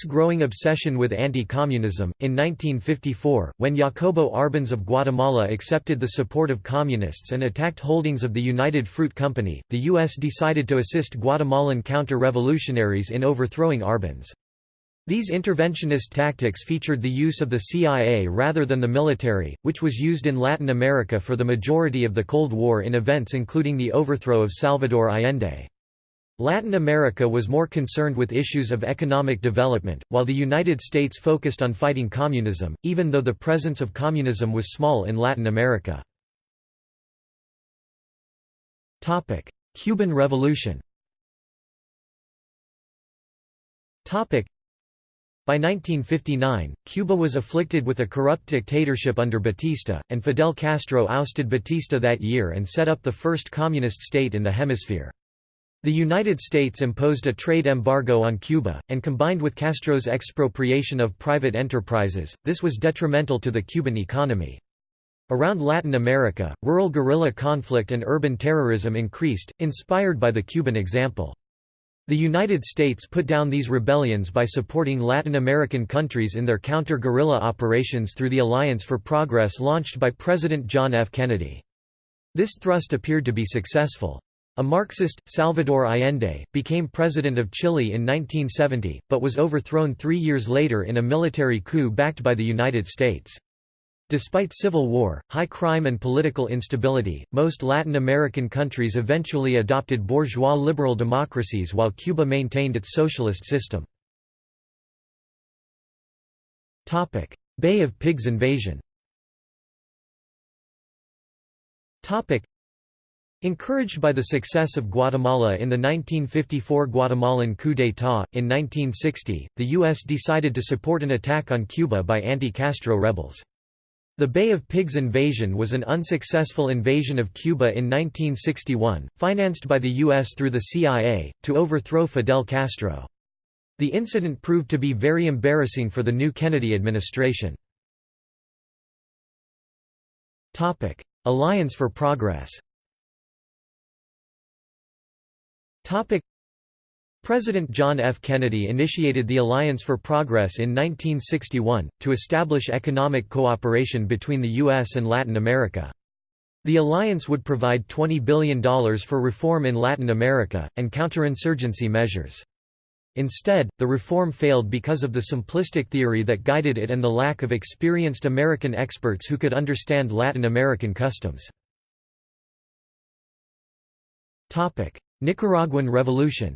growing obsession with anti-communism. In 1954, when Jacobo Arbenz of Guatemala accepted the support of communists and attacked holdings of the United Fruit Company, the U.S. decided to assist Guatemalan counter-revolutionaries in overthrowing Arbenz. These interventionist tactics featured the use of the CIA rather than the military, which was used in Latin America for the majority of the Cold War in events including the overthrow of Salvador Allende. Latin America was more concerned with issues of economic development, while the United States focused on fighting communism, even though the presence of communism was small in Latin America. Cuban Revolution by 1959, Cuba was afflicted with a corrupt dictatorship under Batista, and Fidel Castro ousted Batista that year and set up the first communist state in the hemisphere. The United States imposed a trade embargo on Cuba, and combined with Castro's expropriation of private enterprises, this was detrimental to the Cuban economy. Around Latin America, rural guerrilla conflict and urban terrorism increased, inspired by the Cuban example. The United States put down these rebellions by supporting Latin American countries in their counter-guerrilla operations through the Alliance for Progress launched by President John F. Kennedy. This thrust appeared to be successful. A Marxist, Salvador Allende, became president of Chile in 1970, but was overthrown three years later in a military coup backed by the United States. Despite civil war, high crime and political instability, most Latin American countries eventually adopted bourgeois liberal democracies while Cuba maintained its socialist system. Bay of Pigs invasion Encouraged by the success of Guatemala in the 1954 Guatemalan coup d'état, in 1960, the U.S. decided to support an attack on Cuba by anti-Castro rebels. The Bay of Pigs invasion was an unsuccessful invasion of Cuba in 1961, financed by the U.S. through the CIA, to overthrow Fidel Castro. The incident proved to be very embarrassing for the new Kennedy administration. Alliance for Progress President John F. Kennedy initiated the Alliance for Progress in 1961, to establish economic cooperation between the U.S. and Latin America. The alliance would provide $20 billion for reform in Latin America, and counterinsurgency measures. Instead, the reform failed because of the simplistic theory that guided it and the lack of experienced American experts who could understand Latin American customs. Nicaraguan Revolution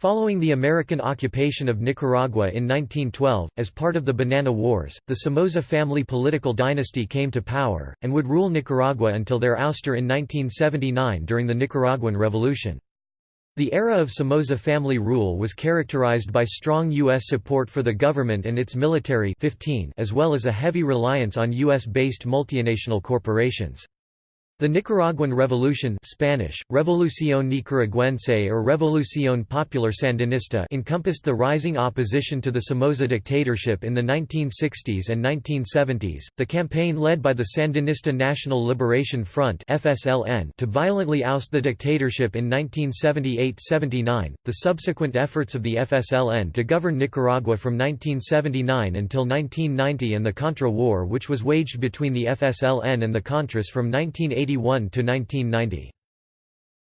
Following the American occupation of Nicaragua in 1912, as part of the Banana Wars, the Somoza family political dynasty came to power, and would rule Nicaragua until their ouster in 1979 during the Nicaraguan Revolution. The era of Somoza family rule was characterized by strong U.S. support for the government and its military 15 as well as a heavy reliance on U.S.-based multinational corporations. The Nicaraguan Revolution Spanish, Revolución Nicaragüense or Revolución Popular Sandinista encompassed the rising opposition to the Somoza dictatorship in the 1960s and 1970s, the campaign led by the Sandinista National Liberation Front FSLN to violently oust the dictatorship in 1978–79, the subsequent efforts of the FSLN to govern Nicaragua from 1979 until 1990 and the Contra War which was waged between the FSLN and the Contras from 1980 1981–1990.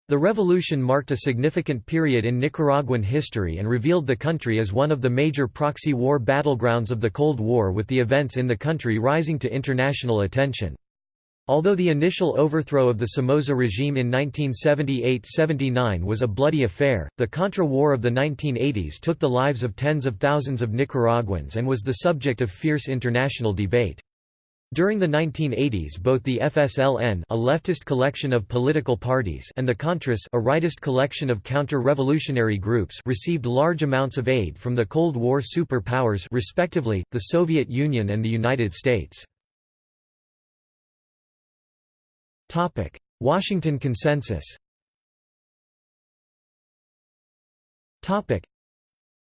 The revolution marked a significant period in Nicaraguan history and revealed the country as one of the major proxy war battlegrounds of the Cold War with the events in the country rising to international attention. Although the initial overthrow of the Somoza regime in 1978–79 was a bloody affair, the Contra War of the 1980s took the lives of tens of thousands of Nicaraguans and was the subject of fierce international debate. During the 1980s both the FSLN a leftist collection of political parties and the Contras a rightist collection of counter-revolutionary groups received large amounts of aid from the Cold War superpowers respectively, the Soviet Union and the United States. Washington Consensus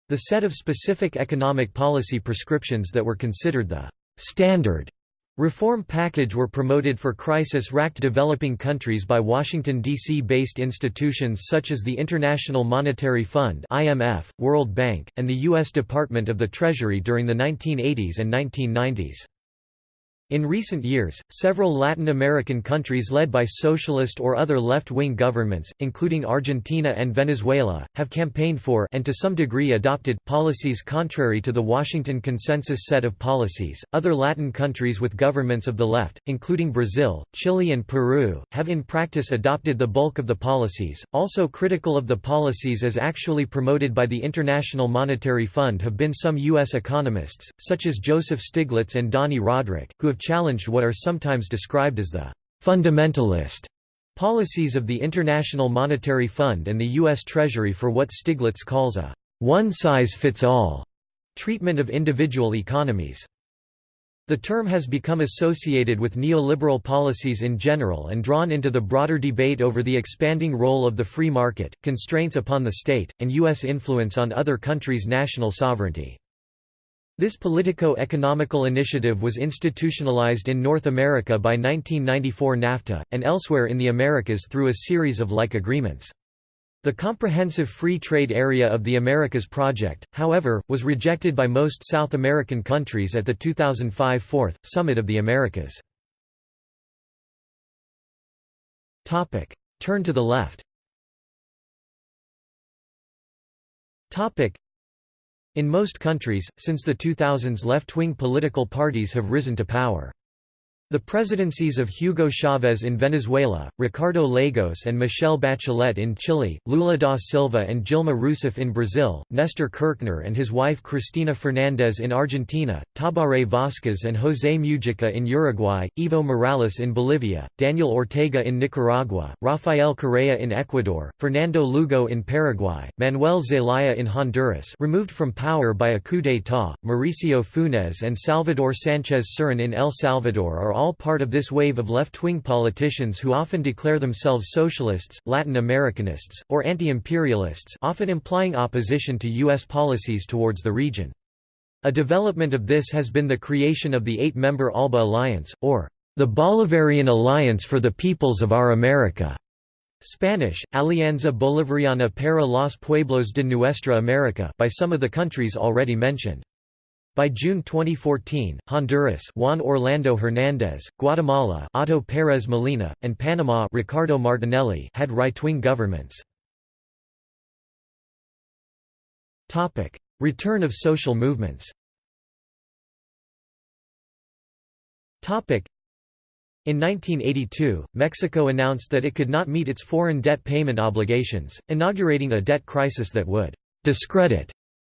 The set of specific economic policy prescriptions that were considered the «standard» Reform package were promoted for crisis-racked developing countries by Washington, D.C.-based institutions such as the International Monetary Fund IMF, World Bank, and the U.S. Department of the Treasury during the 1980s and 1990s. In recent years, several Latin American countries led by socialist or other left-wing governments, including Argentina and Venezuela, have campaigned for and to some degree adopted policies contrary to the Washington Consensus set of policies. Other Latin countries with governments of the left, including Brazil, Chile and Peru, have in practice adopted the bulk of the policies. Also critical of the policies as actually promoted by the International Monetary Fund have been some US economists, such as Joseph Stiglitz and Dani Rodrik, who have challenged what are sometimes described as the fundamentalist policies of the International Monetary Fund and the U.S. Treasury for what Stiglitz calls a one-size-fits-all treatment of individual economies. The term has become associated with neoliberal policies in general and drawn into the broader debate over the expanding role of the free market, constraints upon the state, and U.S. influence on other countries' national sovereignty. This politico-economical initiative was institutionalized in North America by 1994 NAFTA, and elsewhere in the Americas through a series of like agreements. The Comprehensive Free Trade Area of the Americas project, however, was rejected by most South American countries at the 2005 Fourth, Summit of the Americas. Turn to the left in most countries, since the 2000s left-wing political parties have risen to power. The presidencies of Hugo Chavez in Venezuela, Ricardo Lagos and Michelle Bachelet in Chile, Lula da Silva and Dilma Rousseff in Brazil, Nestor Kirchner and his wife Cristina Fernandez in Argentina, Tabaré Vázquez and José Mujica in Uruguay, Evo Morales in Bolivia, Daniel Ortega in Nicaragua, Rafael Correa in Ecuador, Fernando Lugo in Paraguay, Manuel Zelaya in Honduras removed from power by a coup d'état, Mauricio Funes and Salvador Sánchez Cerén in El Salvador are all part of this wave of left-wing politicians who often declare themselves socialists, Latin Americanists, or anti-imperialists often implying opposition to U.S. policies towards the region. A development of this has been the creation of the eight-member ALBA Alliance, or the Bolivarian Alliance for the Peoples of Our America. Spanish, Alianza Bolivariana para los Pueblos de Nuestra America by some of the countries already mentioned. By June 2014, Honduras Juan Orlando Hernández, Guatemala Otto Pérez Molina, and Panama Ricardo Martinelli had right-wing governments. Return of social movements in 1982, Mexico announced that it could not meet its foreign debt payment obligations, inaugurating a debt crisis that would discredit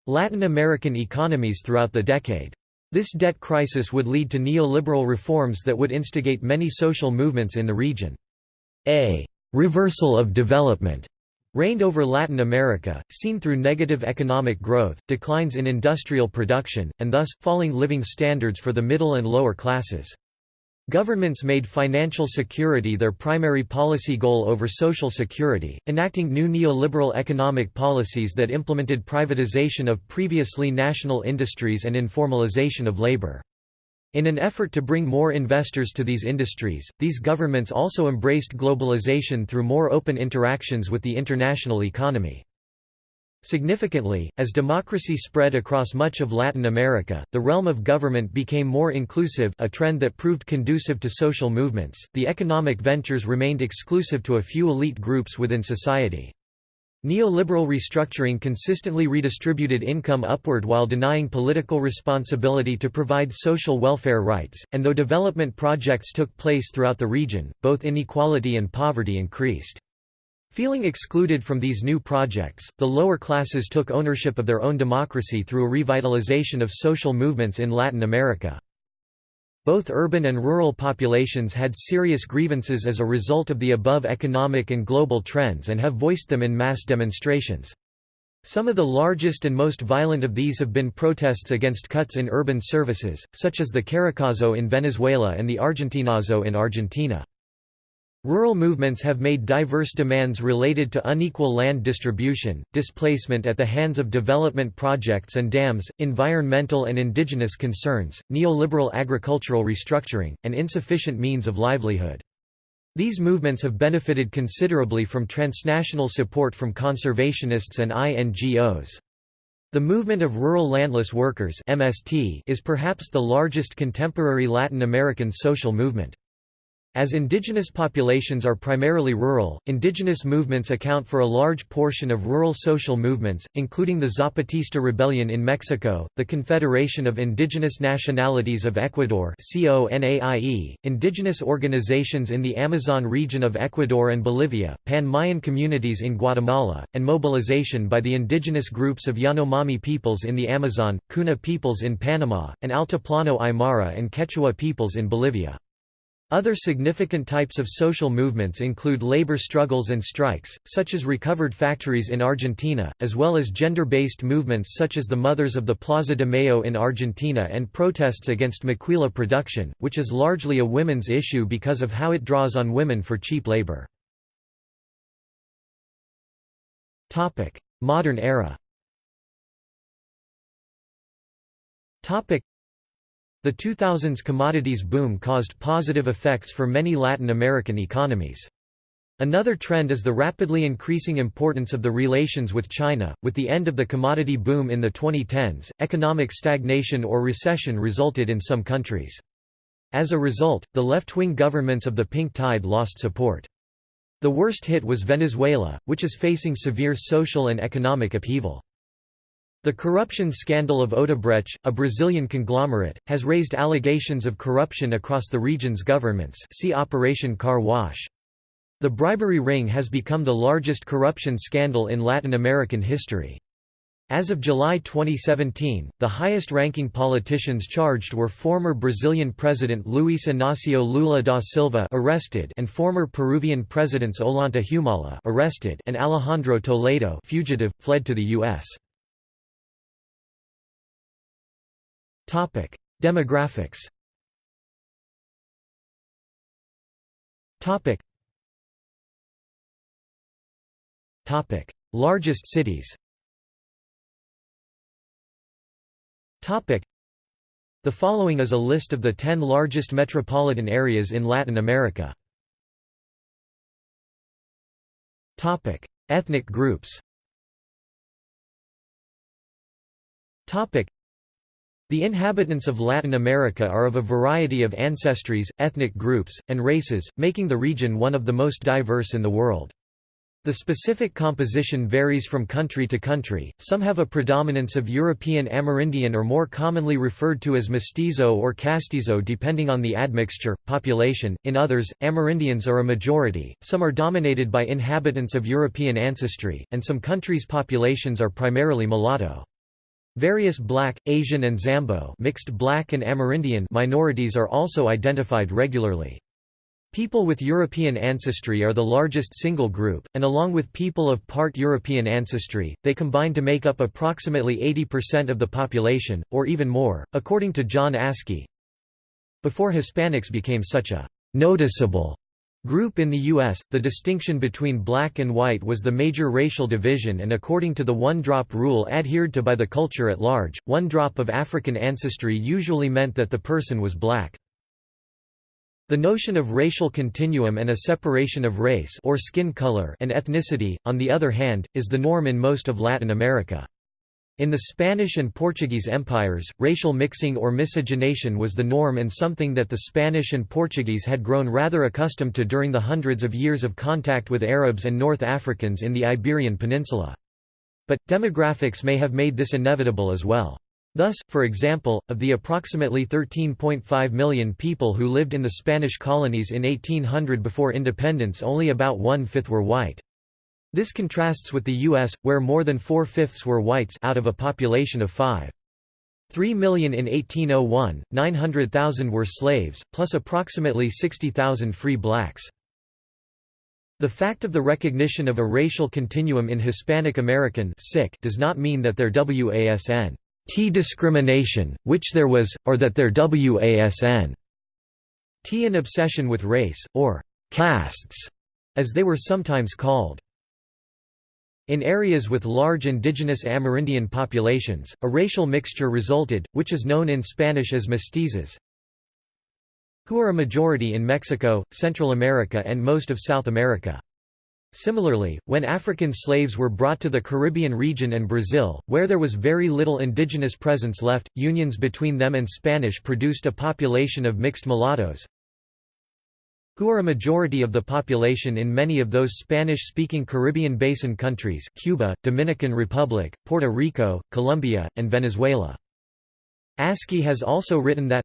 Latin American economies throughout the decade. This debt crisis would lead to neoliberal reforms that would instigate many social movements in the region. A «reversal of development» reigned over Latin America, seen through negative economic growth, declines in industrial production, and thus, falling living standards for the middle and lower classes. Governments made financial security their primary policy goal over social security, enacting new neoliberal economic policies that implemented privatization of previously national industries and informalization of labor. In an effort to bring more investors to these industries, these governments also embraced globalization through more open interactions with the international economy. Significantly, as democracy spread across much of Latin America, the realm of government became more inclusive a trend that proved conducive to social movements. The economic ventures remained exclusive to a few elite groups within society. Neoliberal restructuring consistently redistributed income upward while denying political responsibility to provide social welfare rights, and though development projects took place throughout the region, both inequality and poverty increased. Feeling excluded from these new projects, the lower classes took ownership of their own democracy through a revitalization of social movements in Latin America. Both urban and rural populations had serious grievances as a result of the above economic and global trends and have voiced them in mass demonstrations. Some of the largest and most violent of these have been protests against cuts in urban services, such as the Caracazo in Venezuela and the Argentinazo in Argentina. Rural movements have made diverse demands related to unequal land distribution, displacement at the hands of development projects and dams, environmental and indigenous concerns, neoliberal agricultural restructuring, and insufficient means of livelihood. These movements have benefited considerably from transnational support from conservationists and INGOs. The movement of rural landless workers MST is perhaps the largest contemporary Latin American social movement. As indigenous populations are primarily rural, indigenous movements account for a large portion of rural social movements, including the Zapatista Rebellion in Mexico, the Confederation of Indigenous Nationalities of Ecuador indigenous organizations in the Amazon region of Ecuador and Bolivia, Pan-Mayan communities in Guatemala, and mobilization by the indigenous groups of Yanomami peoples in the Amazon, Kuna peoples in Panama, and Altiplano Aymara and Quechua peoples in Bolivia. Other significant types of social movements include labor struggles and strikes, such as recovered factories in Argentina, as well as gender-based movements such as the Mothers of the Plaza de Mayo in Argentina and protests against maquila production, which is largely a women's issue because of how it draws on women for cheap labor. Modern era the 2000s commodities boom caused positive effects for many Latin American economies. Another trend is the rapidly increasing importance of the relations with China. With the end of the commodity boom in the 2010s, economic stagnation or recession resulted in some countries. As a result, the left-wing governments of the Pink Tide lost support. The worst hit was Venezuela, which is facing severe social and economic upheaval. The corruption scandal of Odebrecht, a Brazilian conglomerate, has raised allegations of corruption across the region's governments see Operation Car Wash. The bribery ring has become the largest corruption scandal in Latin American history. As of July 2017, the highest-ranking politicians charged were former Brazilian President Luiz Inácio Lula da Silva arrested and former Peruvian presidents Ollanta Humala arrested and Alejandro Toledo fugitive, fled to the U.S. Topic: Demographics. Topic. Topic: Largest cities. Topic. The following is a list of the 10 largest metropolitan areas in Latin America. Topic: Ethnic groups. Topic: the inhabitants of Latin America are of a variety of ancestries, ethnic groups, and races, making the region one of the most diverse in the world. The specific composition varies from country to country, some have a predominance of European Amerindian or more commonly referred to as mestizo or castizo depending on the admixture, population, in others, Amerindians are a majority, some are dominated by inhabitants of European ancestry, and some countries' populations are primarily mulatto. Various Black, Asian and Zambo mixed Black and Amerindian minorities are also identified regularly. People with European ancestry are the largest single group, and along with people of part European ancestry, they combine to make up approximately 80% of the population, or even more, according to John Askey. Before Hispanics became such a noticeable Group in the U.S., the distinction between black and white was the major racial division and according to the one-drop rule adhered to by the culture at large, one drop of African ancestry usually meant that the person was black. The notion of racial continuum and a separation of race or skin color and ethnicity, on the other hand, is the norm in most of Latin America. In the Spanish and Portuguese empires, racial mixing or miscegenation was the norm and something that the Spanish and Portuguese had grown rather accustomed to during the hundreds of years of contact with Arabs and North Africans in the Iberian Peninsula. But, demographics may have made this inevitable as well. Thus, for example, of the approximately 13.5 million people who lived in the Spanish colonies in 1800 before independence only about one-fifth were white. This contrasts with the U.S., where more than four-fifths were whites out of a population of five. 3 million in 1801, 900,000 were slaves, plus approximately 60,000 free blacks. The fact of the recognition of a racial continuum in Hispanic American sick does not mean that there wasn T discrimination, which there was, or that there wasn T an obsession with race, or castes, as they were sometimes called. In areas with large indigenous Amerindian populations, a racial mixture resulted, which is known in Spanish as mestizos, who are a majority in Mexico, Central America and most of South America. Similarly, when African slaves were brought to the Caribbean region and Brazil, where there was very little indigenous presence left, unions between them and Spanish produced a population of mixed mulattoes, who are a majority of the population in many of those Spanish-speaking Caribbean basin countries Cuba, Dominican Republic, Puerto Rico, Colombia, and Venezuela. Askey has also written that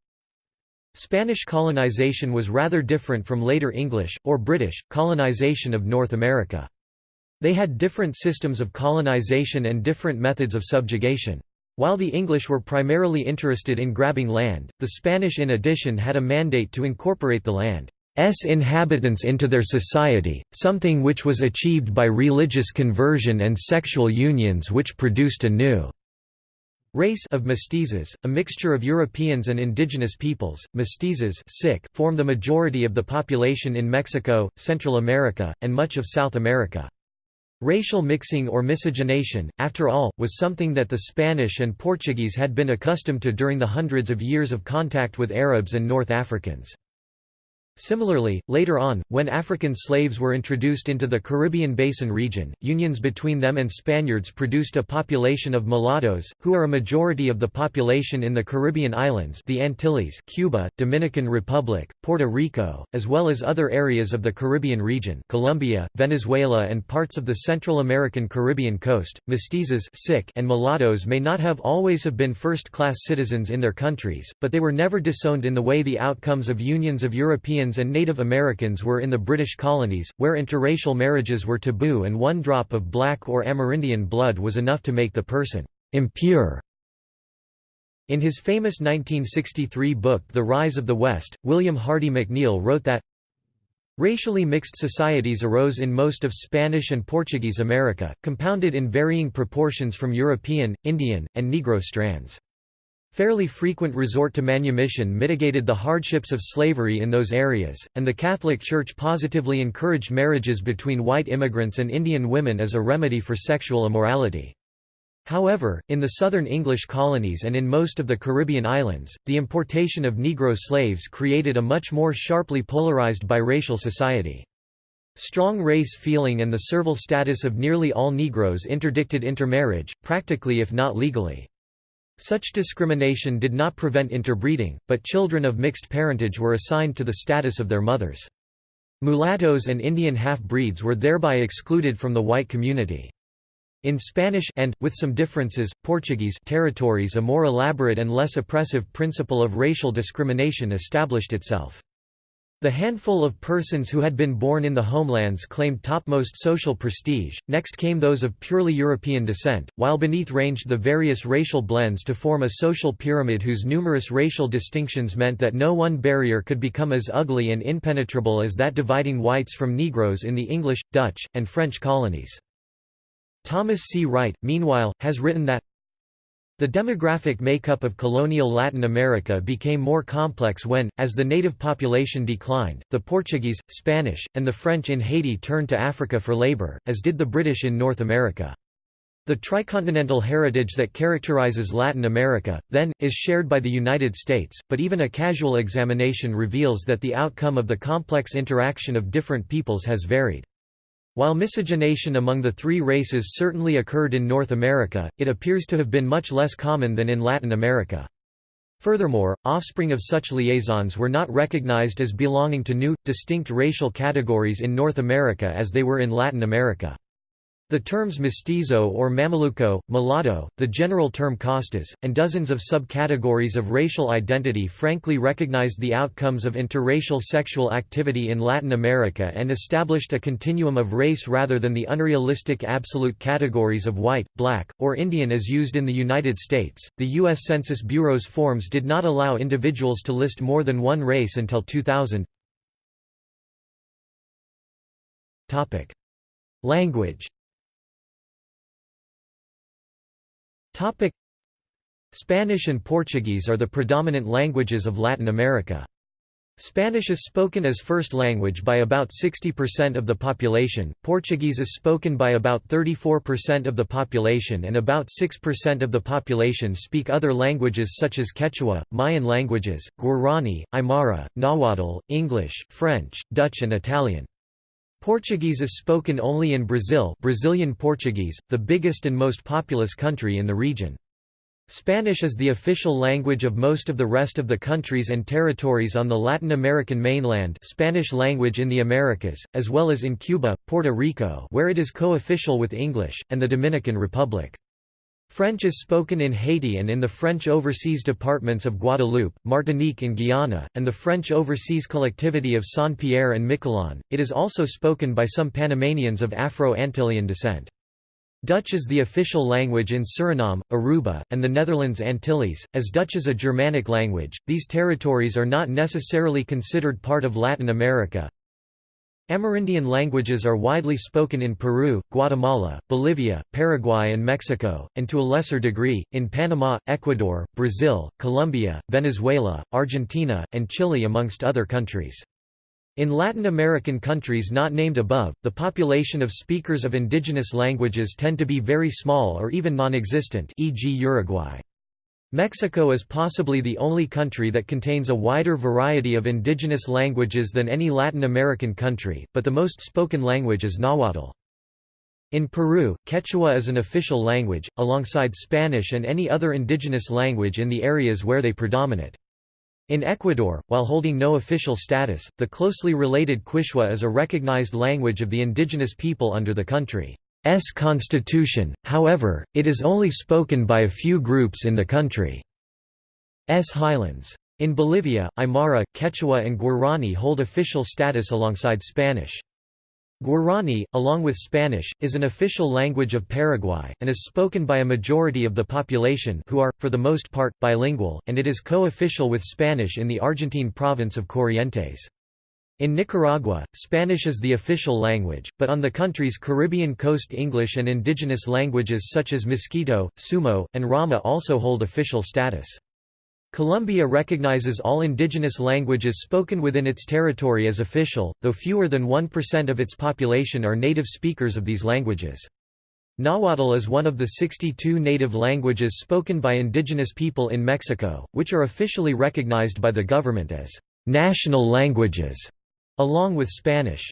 Spanish colonization was rather different from later English, or British, colonization of North America. They had different systems of colonization and different methods of subjugation. While the English were primarily interested in grabbing land, the Spanish in addition had a mandate to incorporate the land. S inhabitants into their society, something which was achieved by religious conversion and sexual unions which produced a new race of mestizos, a mixture of Europeans and indigenous peoples. Mestizos form the majority of the population in Mexico, Central America, and much of South America. Racial mixing or miscegenation, after all, was something that the Spanish and Portuguese had been accustomed to during the hundreds of years of contact with Arabs and North Africans. Similarly, later on, when African slaves were introduced into the Caribbean Basin region, unions between them and Spaniards produced a population of mulattoes, who are a majority of the population in the Caribbean islands the Antilles Cuba, Dominican Republic, Puerto Rico, as well as other areas of the Caribbean region Colombia, Venezuela and parts of the Central American Caribbean coast. Mestizos and mulattoes may not have always have been first-class citizens in their countries, but they were never disowned in the way the outcomes of unions of European Indians and Native Americans were in the British colonies, where interracial marriages were taboo and one drop of black or Amerindian blood was enough to make the person impure. In his famous 1963 book The Rise of the West, William Hardy McNeill wrote that Racially mixed societies arose in most of Spanish and Portuguese America, compounded in varying proportions from European, Indian, and Negro strands. Fairly frequent resort to manumission mitigated the hardships of slavery in those areas, and the Catholic Church positively encouraged marriages between white immigrants and Indian women as a remedy for sexual immorality. However, in the southern English colonies and in most of the Caribbean islands, the importation of Negro slaves created a much more sharply polarized biracial society. Strong race feeling and the servile status of nearly all Negroes interdicted intermarriage, practically if not legally. Such discrimination did not prevent interbreeding, but children of mixed parentage were assigned to the status of their mothers. Mulattoes and Indian half-breeds were thereby excluded from the white community. In Spanish and, with some differences, Portuguese territories a more elaborate and less oppressive principle of racial discrimination established itself. The handful of persons who had been born in the homelands claimed topmost social prestige, next came those of purely European descent, while beneath ranged the various racial blends to form a social pyramid whose numerous racial distinctions meant that no one barrier could become as ugly and impenetrable as that dividing whites from Negroes in the English, Dutch, and French colonies. Thomas C. Wright, meanwhile, has written that the demographic makeup of colonial Latin America became more complex when, as the native population declined, the Portuguese, Spanish, and the French in Haiti turned to Africa for labor, as did the British in North America. The tricontinental heritage that characterizes Latin America, then, is shared by the United States, but even a casual examination reveals that the outcome of the complex interaction of different peoples has varied. While miscegenation among the three races certainly occurred in North America, it appears to have been much less common than in Latin America. Furthermore, offspring of such liaisons were not recognized as belonging to new, distinct racial categories in North America as they were in Latin America. The terms mestizo or mameluco, mulatto, the general term castas, and dozens of subcategories of racial identity frankly recognized the outcomes of interracial sexual activity in Latin America and established a continuum of race rather than the unrealistic absolute categories of white, black, or Indian as used in the United States. The U.S. Census Bureau's forms did not allow individuals to list more than one race until 2000. Language Topic Spanish and Portuguese are the predominant languages of Latin America. Spanish is spoken as first language by about 60% of the population, Portuguese is spoken by about 34% of the population and about 6% of the population speak other languages such as Quechua, Mayan languages, Guarani, Aymara, Nahuatl, English, French, Dutch and Italian. Portuguese is spoken only in Brazil Brazilian Portuguese, the biggest and most populous country in the region. Spanish is the official language of most of the rest of the countries and territories on the Latin American mainland Spanish language in the Americas, as well as in Cuba, Puerto Rico where it is co-official with English, and the Dominican Republic. French is spoken in Haiti and in the French overseas departments of Guadeloupe, Martinique and Guyana, and the French overseas collectivity of Saint-Pierre and Miquelon. It is also spoken by some Panamanians of Afro-Antillean descent. Dutch is the official language in Suriname, Aruba, and the Netherlands Antilles. As Dutch is a Germanic language, these territories are not necessarily considered part of Latin America, Amerindian languages are widely spoken in Peru, Guatemala, Bolivia, Paraguay and Mexico, and to a lesser degree, in Panama, Ecuador, Brazil, Colombia, Venezuela, Argentina, and Chile amongst other countries. In Latin American countries not named above, the population of speakers of indigenous languages tend to be very small or even non-existent e.g. Uruguay. Mexico is possibly the only country that contains a wider variety of indigenous languages than any Latin American country, but the most spoken language is Nahuatl. In Peru, Quechua is an official language, alongside Spanish and any other indigenous language in the areas where they predominate. In Ecuador, while holding no official status, the closely related Quichua is a recognized language of the indigenous people under the country. S constitution, however, it is only spoken by a few groups in the country's highlands. In Bolivia, Aymara, Quechua and Guarani hold official status alongside Spanish. Guarani, along with Spanish, is an official language of Paraguay, and is spoken by a majority of the population who are, for the most part, bilingual, and it is co-official with Spanish in the Argentine province of Corrientes. In Nicaragua, Spanish is the official language, but on the country's Caribbean coast English and indigenous languages such as Miskito, Sumo, and Rama also hold official status. Colombia recognizes all indigenous languages spoken within its territory as official, though fewer than 1% of its population are native speakers of these languages. Nahuatl is one of the 62 native languages spoken by indigenous people in Mexico, which are officially recognized by the government as national languages. Along with Spanish.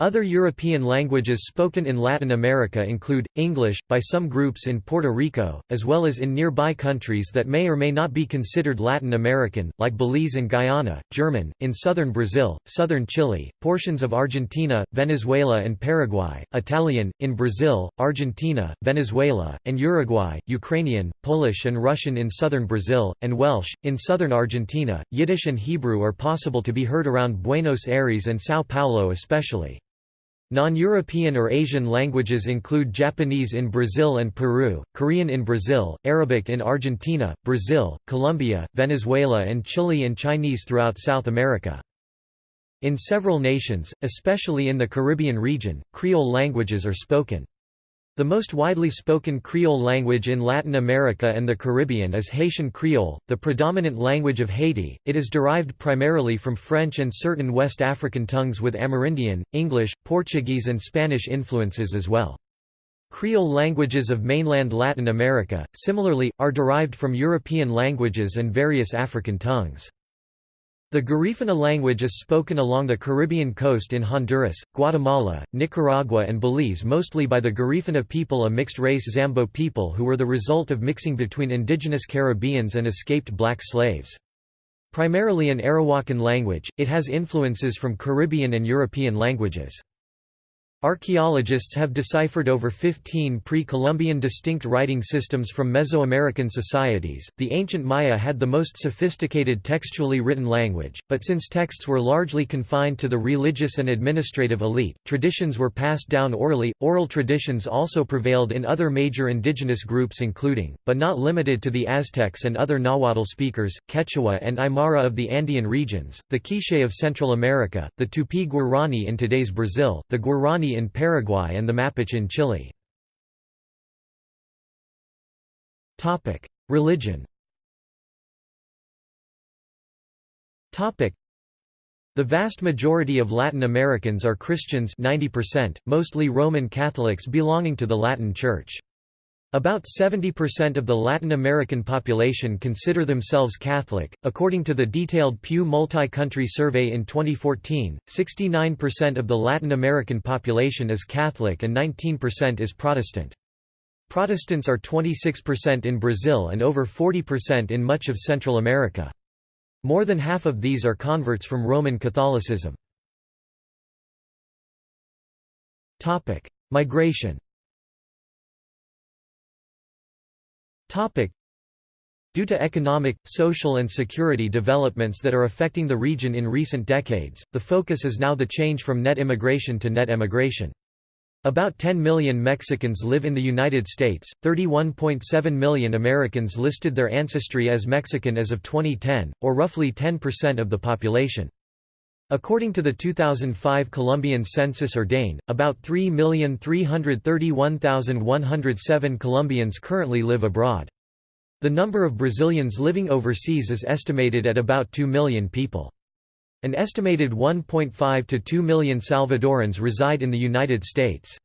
Other European languages spoken in Latin America include, English, by some groups in Puerto Rico, as well as in nearby countries that may or may not be considered Latin American, like Belize and Guyana, German, in southern Brazil, southern Chile, portions of Argentina, Venezuela and Paraguay, Italian, in Brazil, Argentina, Venezuela, and Uruguay, Ukrainian, Polish and Russian in southern Brazil, and Welsh, in southern Argentina. Yiddish and Hebrew are possible to be heard around Buenos Aires and São Paulo especially. Non-European or Asian languages include Japanese in Brazil and Peru, Korean in Brazil, Arabic in Argentina, Brazil, Colombia, Venezuela and Chile and Chinese throughout South America. In several nations, especially in the Caribbean region, Creole languages are spoken. The most widely spoken Creole language in Latin America and the Caribbean is Haitian Creole, the predominant language of Haiti. It is derived primarily from French and certain West African tongues with Amerindian, English, Portuguese, and Spanish influences as well. Creole languages of mainland Latin America, similarly, are derived from European languages and various African tongues. The Garifuna language is spoken along the Caribbean coast in Honduras, Guatemala, Nicaragua and Belize mostly by the Garifuna people a mixed-race Zambo people who were the result of mixing between indigenous Caribbeans and escaped black slaves. Primarily an Arawakan language, it has influences from Caribbean and European languages. Archaeologists have deciphered over 15 pre-Columbian distinct writing systems from Mesoamerican societies. The ancient Maya had the most sophisticated textually written language, but since texts were largely confined to the religious and administrative elite, traditions were passed down orally. Oral traditions also prevailed in other major indigenous groups including, but not limited to the Aztecs and other Nahuatl speakers, Quechua and Aymara of the Andean regions, the Quiche of Central America, the Tupi-Guarani in today's Brazil, the Guarani in Paraguay and the Mapuche in Chile. Religion the vast majority of Latin Americans are Christians 90%, mostly Roman Catholics belonging to the Latin Church. About 70% of the Latin American population consider themselves Catholic. According to the detailed Pew Multi Country Survey in 2014, 69% of the Latin American population is Catholic and 19% is Protestant. Protestants are 26% in Brazil and over 40% in much of Central America. More than half of these are converts from Roman Catholicism. Migration Due to economic, social and security developments that are affecting the region in recent decades, the focus is now the change from net immigration to net emigration. About 10 million Mexicans live in the United States, 31.7 million Americans listed their ancestry as Mexican as of 2010, or roughly 10% of the population. According to the 2005 Colombian census or DANE, about 3,331,107 Colombians currently live abroad. The number of Brazilians living overseas is estimated at about 2 million people. An estimated 1.5 to 2 million Salvadorans reside in the United States.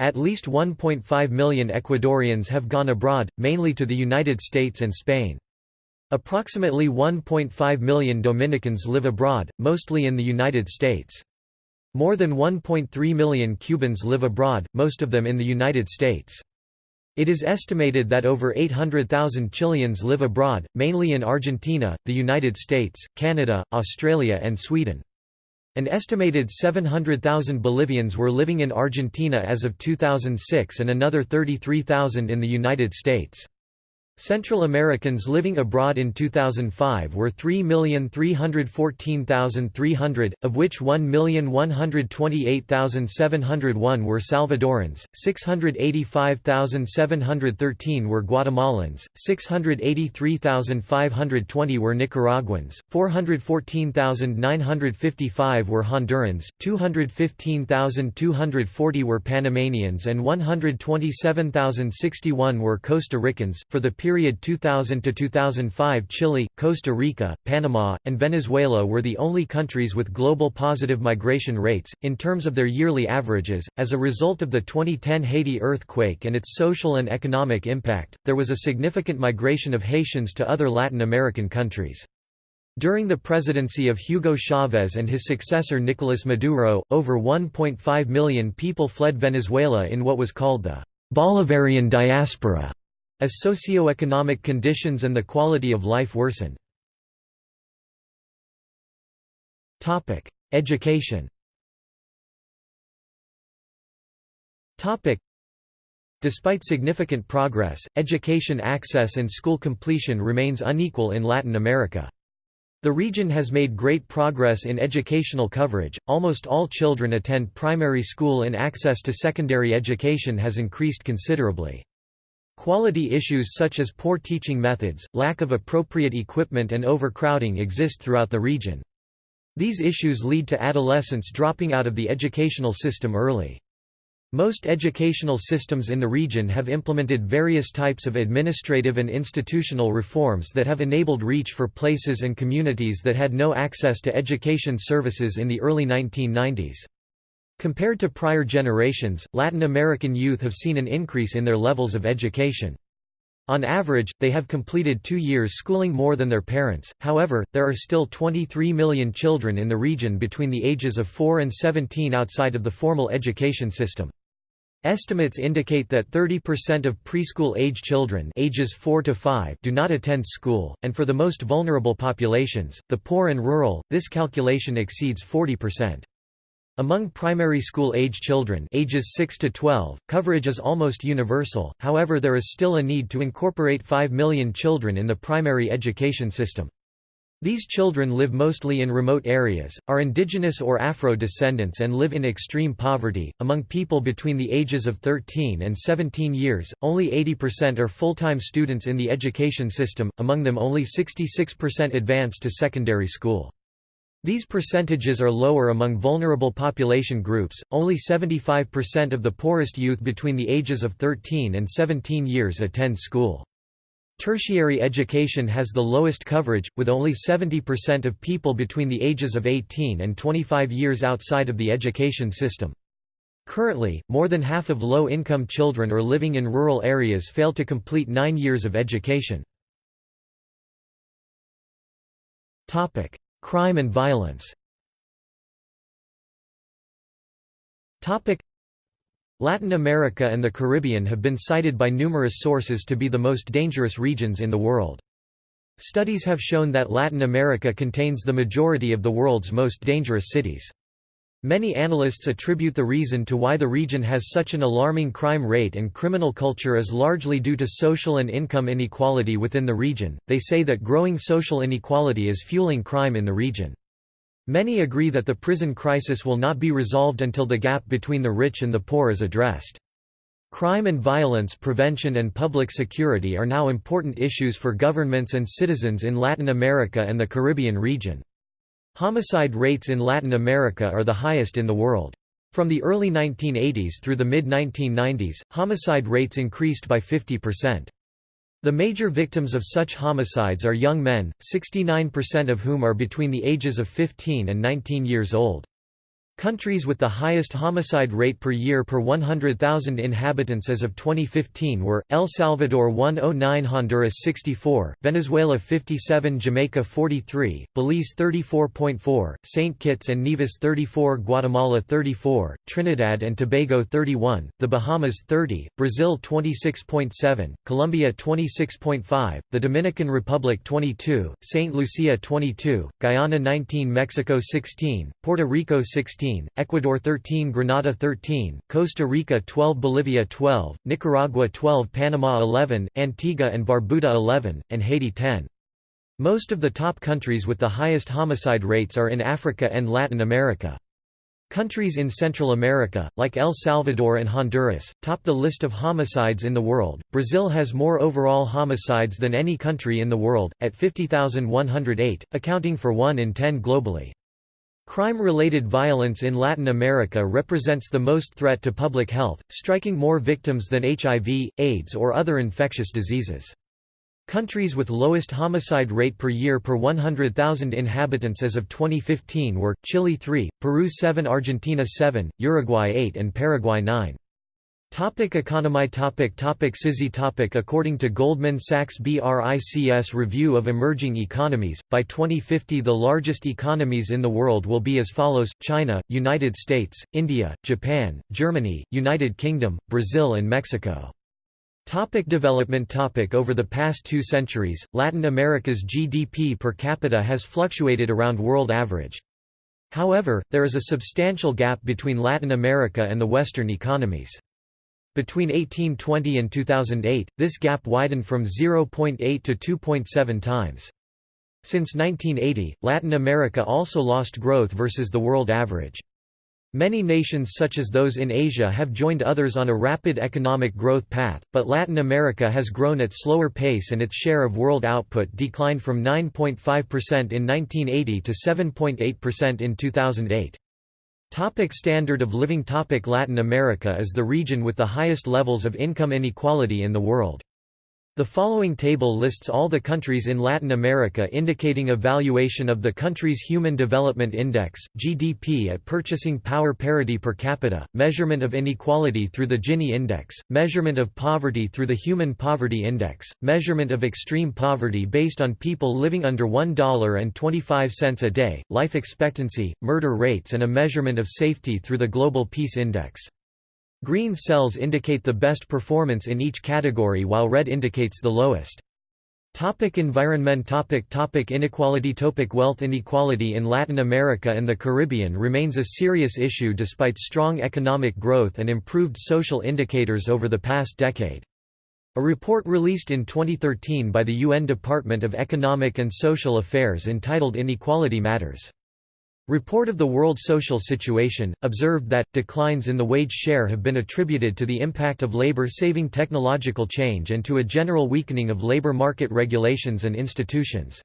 At least 1.5 million Ecuadorians have gone abroad, mainly to the United States and Spain. Approximately 1.5 million Dominicans live abroad, mostly in the United States. More than 1.3 million Cubans live abroad, most of them in the United States. It is estimated that over 800,000 Chileans live abroad, mainly in Argentina, the United States, Canada, Australia and Sweden. An estimated 700,000 Bolivians were living in Argentina as of 2006 and another 33,000 in the United States. Central Americans living abroad in 2005 were 3,314,300, of which 1,128,701 were Salvadorans, 685,713 were Guatemalans, 683,520 were Nicaraguans, 414,955 were Hondurans, 215,240 were Panamanians and 127,061 were Costa Ricans. For the period 2000 to 2005 Chile, Costa Rica, Panama, and Venezuela were the only countries with global positive migration rates, in terms of their yearly averages. As a result of the 2010 Haiti earthquake and its social and economic impact, there was a significant migration of Haitians to other Latin American countries. During the presidency of Hugo Chavez and his successor Nicolas Maduro, over 1.5 million people fled Venezuela in what was called the Bolivarian diaspora as socio-economic conditions and the quality of life worsen. Education Despite significant progress, education access and school completion remains unequal in Latin America. The region has made great progress in educational coverage, almost all children attend primary school and access to secondary education has increased considerably. Quality issues such as poor teaching methods, lack of appropriate equipment and overcrowding exist throughout the region. These issues lead to adolescents dropping out of the educational system early. Most educational systems in the region have implemented various types of administrative and institutional reforms that have enabled reach for places and communities that had no access to education services in the early 1990s. Compared to prior generations, Latin American youth have seen an increase in their levels of education. On average, they have completed two years schooling more than their parents, however, there are still 23 million children in the region between the ages of 4 and 17 outside of the formal education system. Estimates indicate that 30% of preschool-age children ages 4 to 5 do not attend school, and for the most vulnerable populations, the poor and rural, this calculation exceeds 40%. Among primary school age children ages 6 to 12, coverage is almost universal, however there is still a need to incorporate 5 million children in the primary education system. These children live mostly in remote areas, are indigenous or Afro descendants and live in extreme poverty. Among people between the ages of 13 and 17 years, only 80% are full-time students in the education system, among them only 66% advance to secondary school. These percentages are lower among vulnerable population groups, only 75% of the poorest youth between the ages of 13 and 17 years attend school. Tertiary education has the lowest coverage, with only 70% of people between the ages of 18 and 25 years outside of the education system. Currently, more than half of low-income children or living in rural areas fail to complete nine years of education. Crime and violence Latin America and the Caribbean have been cited by numerous sources to be the most dangerous regions in the world. Studies have shown that Latin America contains the majority of the world's most dangerous cities. Many analysts attribute the reason to why the region has such an alarming crime rate and criminal culture is largely due to social and income inequality within the region. They say that growing social inequality is fueling crime in the region. Many agree that the prison crisis will not be resolved until the gap between the rich and the poor is addressed. Crime and violence prevention and public security are now important issues for governments and citizens in Latin America and the Caribbean region. Homicide rates in Latin America are the highest in the world. From the early 1980s through the mid-1990s, homicide rates increased by 50%. The major victims of such homicides are young men, 69% of whom are between the ages of 15 and 19 years old. Countries with the highest homicide rate per year per 100,000 inhabitants as of 2015 were, El Salvador 109 Honduras 64, Venezuela 57 Jamaica 43, Belize 34.4, St. Kitts and Nevis 34 Guatemala 34, Trinidad and Tobago 31, the Bahamas 30, Brazil 26.7, Colombia 26.5, the Dominican Republic 22, St. Lucia 22, Guyana 19 Mexico 16, Puerto Rico 16 13, Ecuador 13 Grenada 13, Costa Rica 12 Bolivia 12, Nicaragua 12 Panama 11, Antigua and Barbuda 11, and Haiti 10. Most of the top countries with the highest homicide rates are in Africa and Latin America. Countries in Central America, like El Salvador and Honduras, top the list of homicides in the world. Brazil has more overall homicides than any country in the world, at 50,108, accounting for 1 in 10 globally. Crime-related violence in Latin America represents the most threat to public health, striking more victims than HIV, AIDS or other infectious diseases. Countries with lowest homicide rate per year per 100,000 inhabitants as of 2015 were, Chile 3, Peru 7 Argentina 7, Uruguay 8 and Paraguay 9. Topic economy topic topic CISI topic According to Goldman Sachs BRICS Review of Emerging Economies, by 2050 the largest economies in the world will be as follows, China, United States, India, Japan, Germany, United Kingdom, Brazil and Mexico. Topic development topic Over the past two centuries, Latin America's GDP per capita has fluctuated around world average. However, there is a substantial gap between Latin America and the Western economies. Between 1820 and 2008, this gap widened from 0.8 to 2.7 times. Since 1980, Latin America also lost growth versus the world average. Many nations such as those in Asia have joined others on a rapid economic growth path, but Latin America has grown at slower pace and its share of world output declined from 9.5% in 1980 to 7.8% in 2008. Topic standard of living Topic Latin America is the region with the highest levels of income inequality in the world. The following table lists all the countries in Latin America indicating a valuation of the country's Human Development Index, GDP at purchasing power parity per capita, measurement of inequality through the Gini Index, measurement of poverty through the Human Poverty Index, measurement of extreme poverty based on people living under $1.25 a day, life expectancy, murder rates and a measurement of safety through the Global Peace Index. Green cells indicate the best performance in each category while red indicates the lowest. Topic environment topic topic Inequality topic Wealth inequality in Latin America and the Caribbean remains a serious issue despite strong economic growth and improved social indicators over the past decade. A report released in 2013 by the UN Department of Economic and Social Affairs entitled Inequality Matters. Report of the World Social Situation, observed that, declines in the wage share have been attributed to the impact of labor-saving technological change and to a general weakening of labor market regulations and institutions.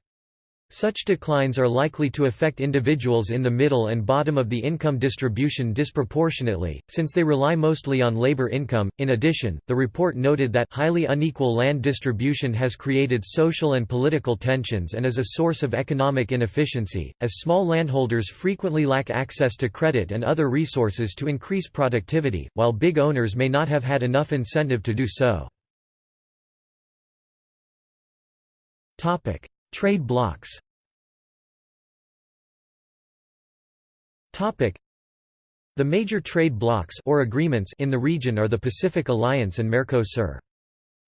Such declines are likely to affect individuals in the middle and bottom of the income distribution disproportionately, since they rely mostly on labor income. In addition, the report noted that highly unequal land distribution has created social and political tensions and is a source of economic inefficiency, as small landholders frequently lack access to credit and other resources to increase productivity, while big owners may not have had enough incentive to do so. Trade blocs The major trade blocs or agreements in the region are the Pacific Alliance and Mercosur.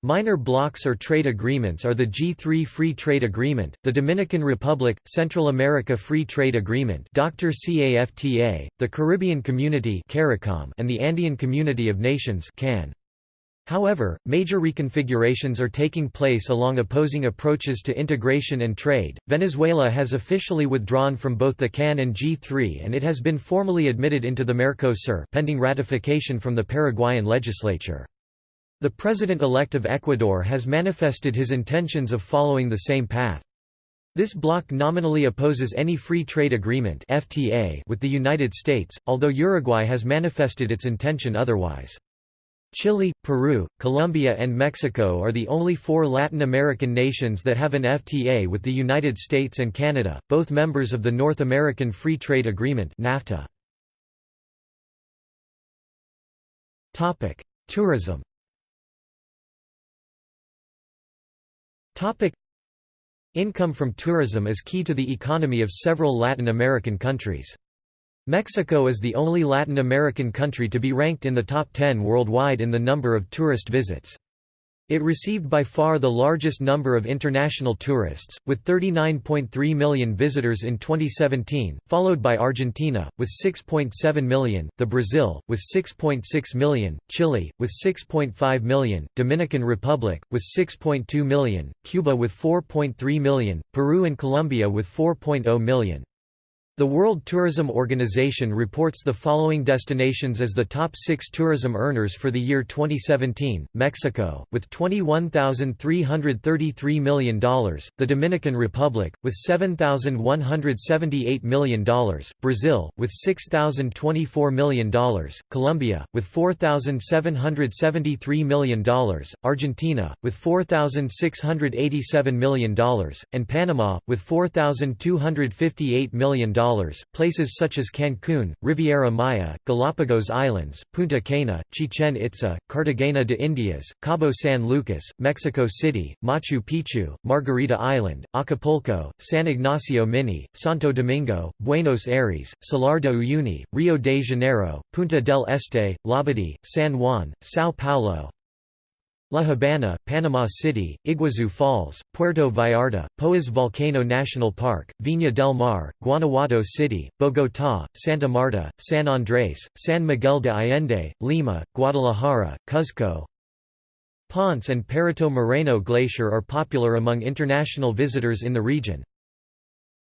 Minor blocs or trade agreements are the G3 Free Trade Agreement, the Dominican Republic, Central America Free Trade Agreement Dr. CAFTA, the Caribbean Community and the Andean Community of Nations CAN. However, major reconfigurations are taking place along opposing approaches to integration and trade. Venezuela has officially withdrawn from both the CAN and G3 and it has been formally admitted into the Mercosur pending ratification from the Paraguayan legislature. The president-elect of Ecuador has manifested his intentions of following the same path. This bloc nominally opposes any free trade agreement (FTA) with the United States, although Uruguay has manifested its intention otherwise. Chile, Peru, Colombia and Mexico are the only four Latin American nations that have an FTA with the United States and Canada, both members of the North American Free Trade Agreement NAFTA. Tourism Income from tourism is key to the economy of several Latin American countries. Mexico is the only Latin American country to be ranked in the top 10 worldwide in the number of tourist visits. It received by far the largest number of international tourists, with 39.3 million visitors in 2017, followed by Argentina, with 6.7 million, the Brazil, with 6.6 million, Chile, with 6.5 million, Dominican Republic, with 6.2 million, Cuba with 4.3 million, Peru and Colombia with 4.0 million. The World Tourism Organization reports the following destinations as the top six tourism earners for the year 2017, Mexico, with $21,333 million, the Dominican Republic, with $7,178 million, Brazil, with $6,024 million, Colombia, with $4,773 million, Argentina, with $4,687 million, and Panama, with $4,258 million places such as Cancún, Riviera Maya, Galapagos Islands, Punta Cana, Chichen Itza, Cartagena de Indias, Cabo San Lucas, Mexico City, Machu Picchu, Margarita Island, Acapulco, San Ignacio Mini, Santo Domingo, Buenos Aires, Salar de Uyuni, Rio de Janeiro, Punta del Este, Labadee, San Juan, São Paulo, La Habana, Panama City, Iguazu Falls, Puerto Vallarta, Poás Volcano National Park, Viña del Mar, Guanajuato City, Bogotá, Santa Marta, San Andrés, San Miguel de Allende, Lima, Guadalajara, Cuzco. Ponce and Perito Moreno Glacier are popular among international visitors in the region.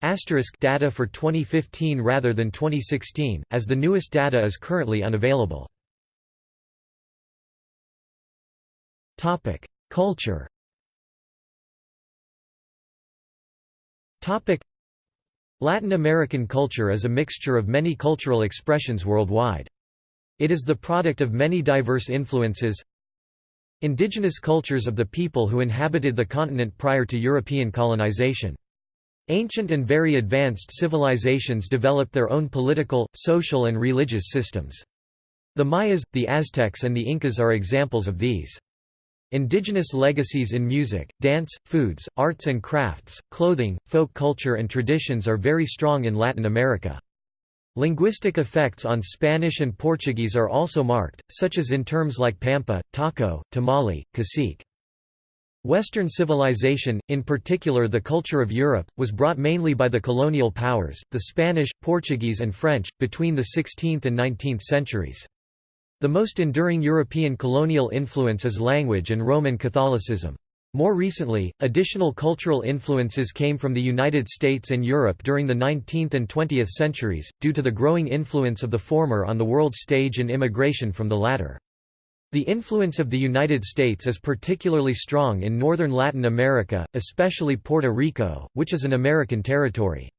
Asterisk data for 2015 rather than 2016, as the newest data is currently unavailable. Topic: Culture. Topic: Latin American culture is a mixture of many cultural expressions worldwide. It is the product of many diverse influences. Indigenous cultures of the people who inhabited the continent prior to European colonization. Ancient and very advanced civilizations developed their own political, social and religious systems. The Mayas, the Aztecs and the Incas are examples of these. Indigenous legacies in music, dance, foods, arts and crafts, clothing, folk culture and traditions are very strong in Latin America. Linguistic effects on Spanish and Portuguese are also marked, such as in terms like pampa, taco, tamale, cacique. Western civilization, in particular the culture of Europe, was brought mainly by the colonial powers, the Spanish, Portuguese and French, between the 16th and 19th centuries. The most enduring European colonial influence is language and Roman Catholicism. More recently, additional cultural influences came from the United States and Europe during the 19th and 20th centuries, due to the growing influence of the former on the world stage and immigration from the latter. The influence of the United States is particularly strong in northern Latin America, especially Puerto Rico, which is an American territory.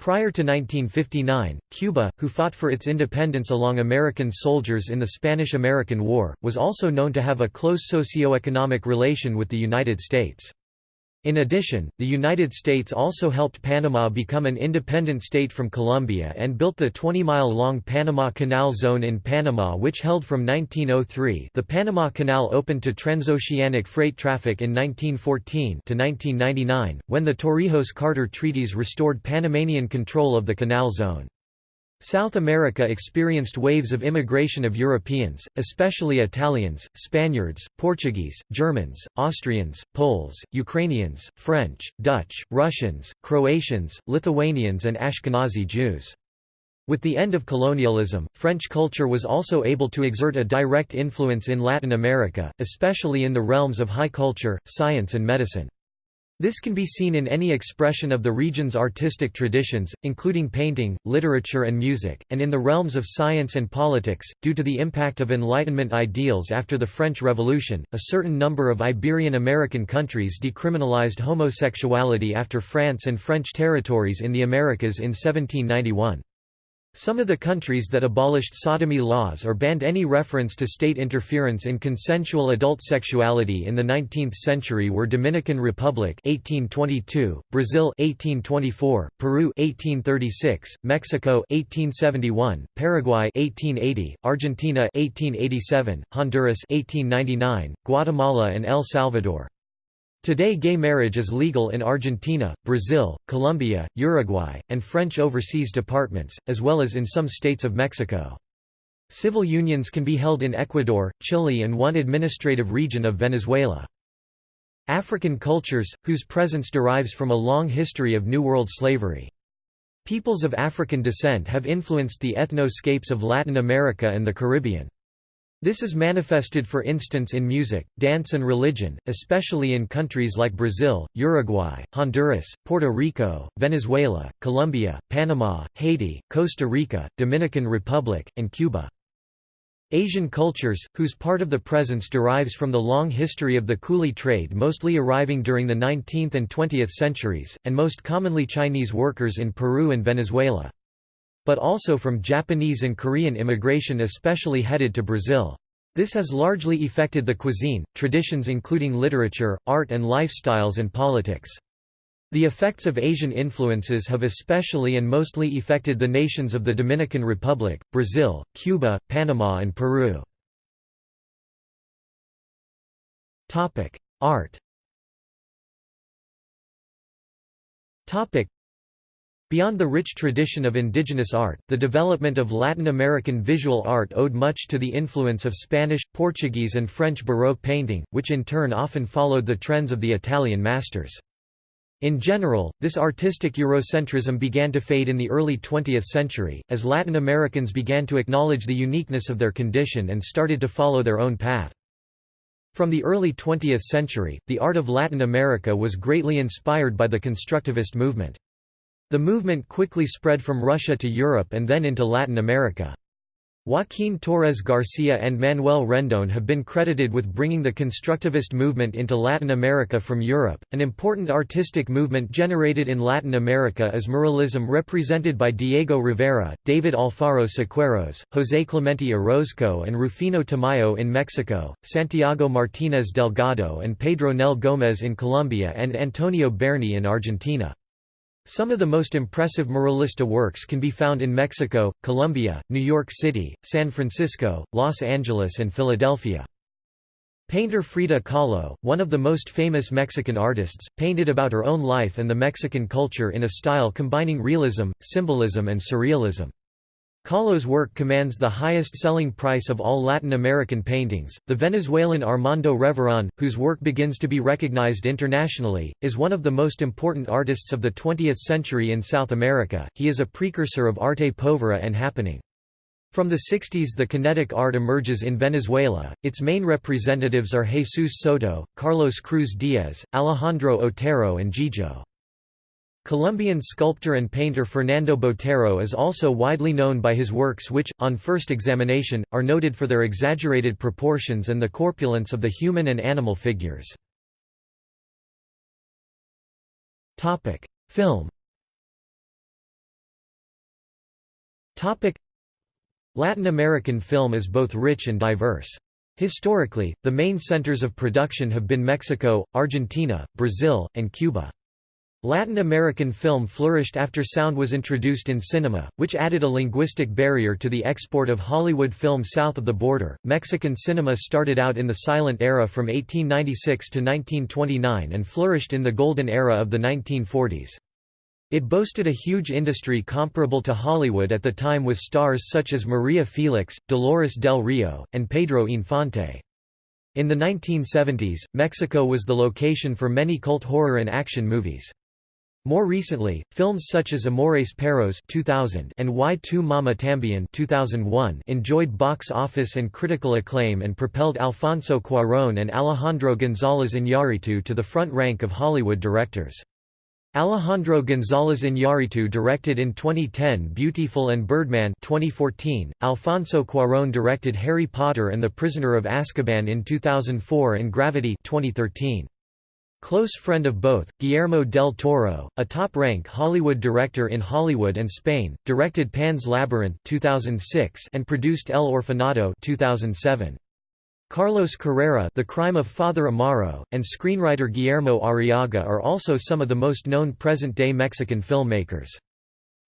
Prior to 1959, Cuba, who fought for its independence along American soldiers in the Spanish–American War, was also known to have a close socio-economic relation with the United States. In addition, the United States also helped Panama become an independent state from Colombia and built the 20-mile-long Panama Canal Zone in Panama which held from 1903 the Panama Canal opened to transoceanic freight traffic in 1914 to 1999, when the Torrijos-Carter treaties restored Panamanian control of the canal zone. South America experienced waves of immigration of Europeans, especially Italians, Spaniards, Portuguese, Germans, Austrians, Poles, Ukrainians, French, Dutch, Russians, Croatians, Lithuanians and Ashkenazi Jews. With the end of colonialism, French culture was also able to exert a direct influence in Latin America, especially in the realms of high culture, science and medicine. This can be seen in any expression of the region's artistic traditions, including painting, literature and music, and in the realms of science and politics. Due to the impact of Enlightenment ideals after the French Revolution, a certain number of Iberian American countries decriminalized homosexuality after France and French territories in the Americas in 1791. Some of the countries that abolished sodomy laws or banned any reference to state interference in consensual adult sexuality in the 19th century were Dominican Republic 1822, Brazil 1824, Peru 1836, Mexico 1871, Paraguay 1880, Argentina 1887, Honduras 1899, Guatemala and El Salvador. Today gay marriage is legal in Argentina, Brazil, Colombia, Uruguay, and French overseas departments, as well as in some states of Mexico. Civil unions can be held in Ecuador, Chile and one administrative region of Venezuela. African cultures, whose presence derives from a long history of New World slavery. Peoples of African descent have influenced the ethnoscapes of Latin America and the Caribbean. This is manifested for instance in music, dance and religion, especially in countries like Brazil, Uruguay, Honduras, Puerto Rico, Venezuela, Colombia, Panama, Haiti, Costa Rica, Dominican Republic, and Cuba. Asian cultures, whose part of the presence derives from the long history of the coolie trade mostly arriving during the 19th and 20th centuries, and most commonly Chinese workers in Peru and Venezuela but also from Japanese and Korean immigration especially headed to Brazil. This has largely affected the cuisine, traditions including literature, art and lifestyles and politics. The effects of Asian influences have especially and mostly affected the nations of the Dominican Republic, Brazil, Cuba, Panama and Peru. Art Beyond the rich tradition of indigenous art, the development of Latin American visual art owed much to the influence of Spanish, Portuguese and French Baroque painting, which in turn often followed the trends of the Italian masters. In general, this artistic Eurocentrism began to fade in the early 20th century, as Latin Americans began to acknowledge the uniqueness of their condition and started to follow their own path. From the early 20th century, the art of Latin America was greatly inspired by the constructivist movement. The movement quickly spread from Russia to Europe and then into Latin America. Joaquín Torres Garcia and Manuel Rendón have been credited with bringing the constructivist movement into Latin America from Europe. An important artistic movement generated in Latin America is muralism represented by Diego Rivera, David Alfaro Siqueiros, José Clemente Orozco and Rufino Tamayo in Mexico, Santiago Martínez Delgado and Pedro Nel Gómez in Colombia and Antonio Berni in Argentina. Some of the most impressive muralista works can be found in Mexico, Colombia, New York City, San Francisco, Los Angeles and Philadelphia. Painter Frida Kahlo, one of the most famous Mexican artists, painted about her own life and the Mexican culture in a style combining realism, symbolism and surrealism. Kahlo's work commands the highest selling price of all Latin American paintings. The Venezuelan Armando Reverón, whose work begins to be recognized internationally, is one of the most important artists of the 20th century in South America. He is a precursor of arte povera and happening. From the 60s the kinetic art emerges in Venezuela, its main representatives are Jesus Soto, Carlos Cruz-Diez, Alejandro Otero and Gillo. Colombian sculptor and painter Fernando Botero is also widely known by his works which, on first examination, are noted for their exaggerated proportions and the corpulence of the human and animal figures. Film Latin American film is both rich and diverse. Historically, the main centers of production have been Mexico, Argentina, Brazil, and Cuba. Latin American film flourished after sound was introduced in cinema, which added a linguistic barrier to the export of Hollywood film south of the border. Mexican cinema started out in the silent era from 1896 to 1929 and flourished in the golden era of the 1940s. It boasted a huge industry comparable to Hollywood at the time with stars such as Maria Felix, Dolores del Rio, and Pedro Infante. In the 1970s, Mexico was the location for many cult horror and action movies. More recently, films such as Amores Perros 2000 and Y Tu Mama Tambien 2001 enjoyed box office and critical acclaim and propelled Alfonso Cuarón and Alejandro González Iñárritu to the front rank of Hollywood directors. Alejandro González Iñárritu directed in 2010 Biutiful and Birdman 2014, Alfonso Cuarón directed Harry Potter and the Prisoner of Azkaban in 2004 and Gravity 2013. Close friend of both, Guillermo del Toro, a top-rank Hollywood director in Hollywood and Spain, directed Pan's Labyrinth 2006 and produced El Orfanato 2007. Carlos Carrera The Crime of Father Amaro, and screenwriter Guillermo Arriaga are also some of the most known present-day Mexican filmmakers.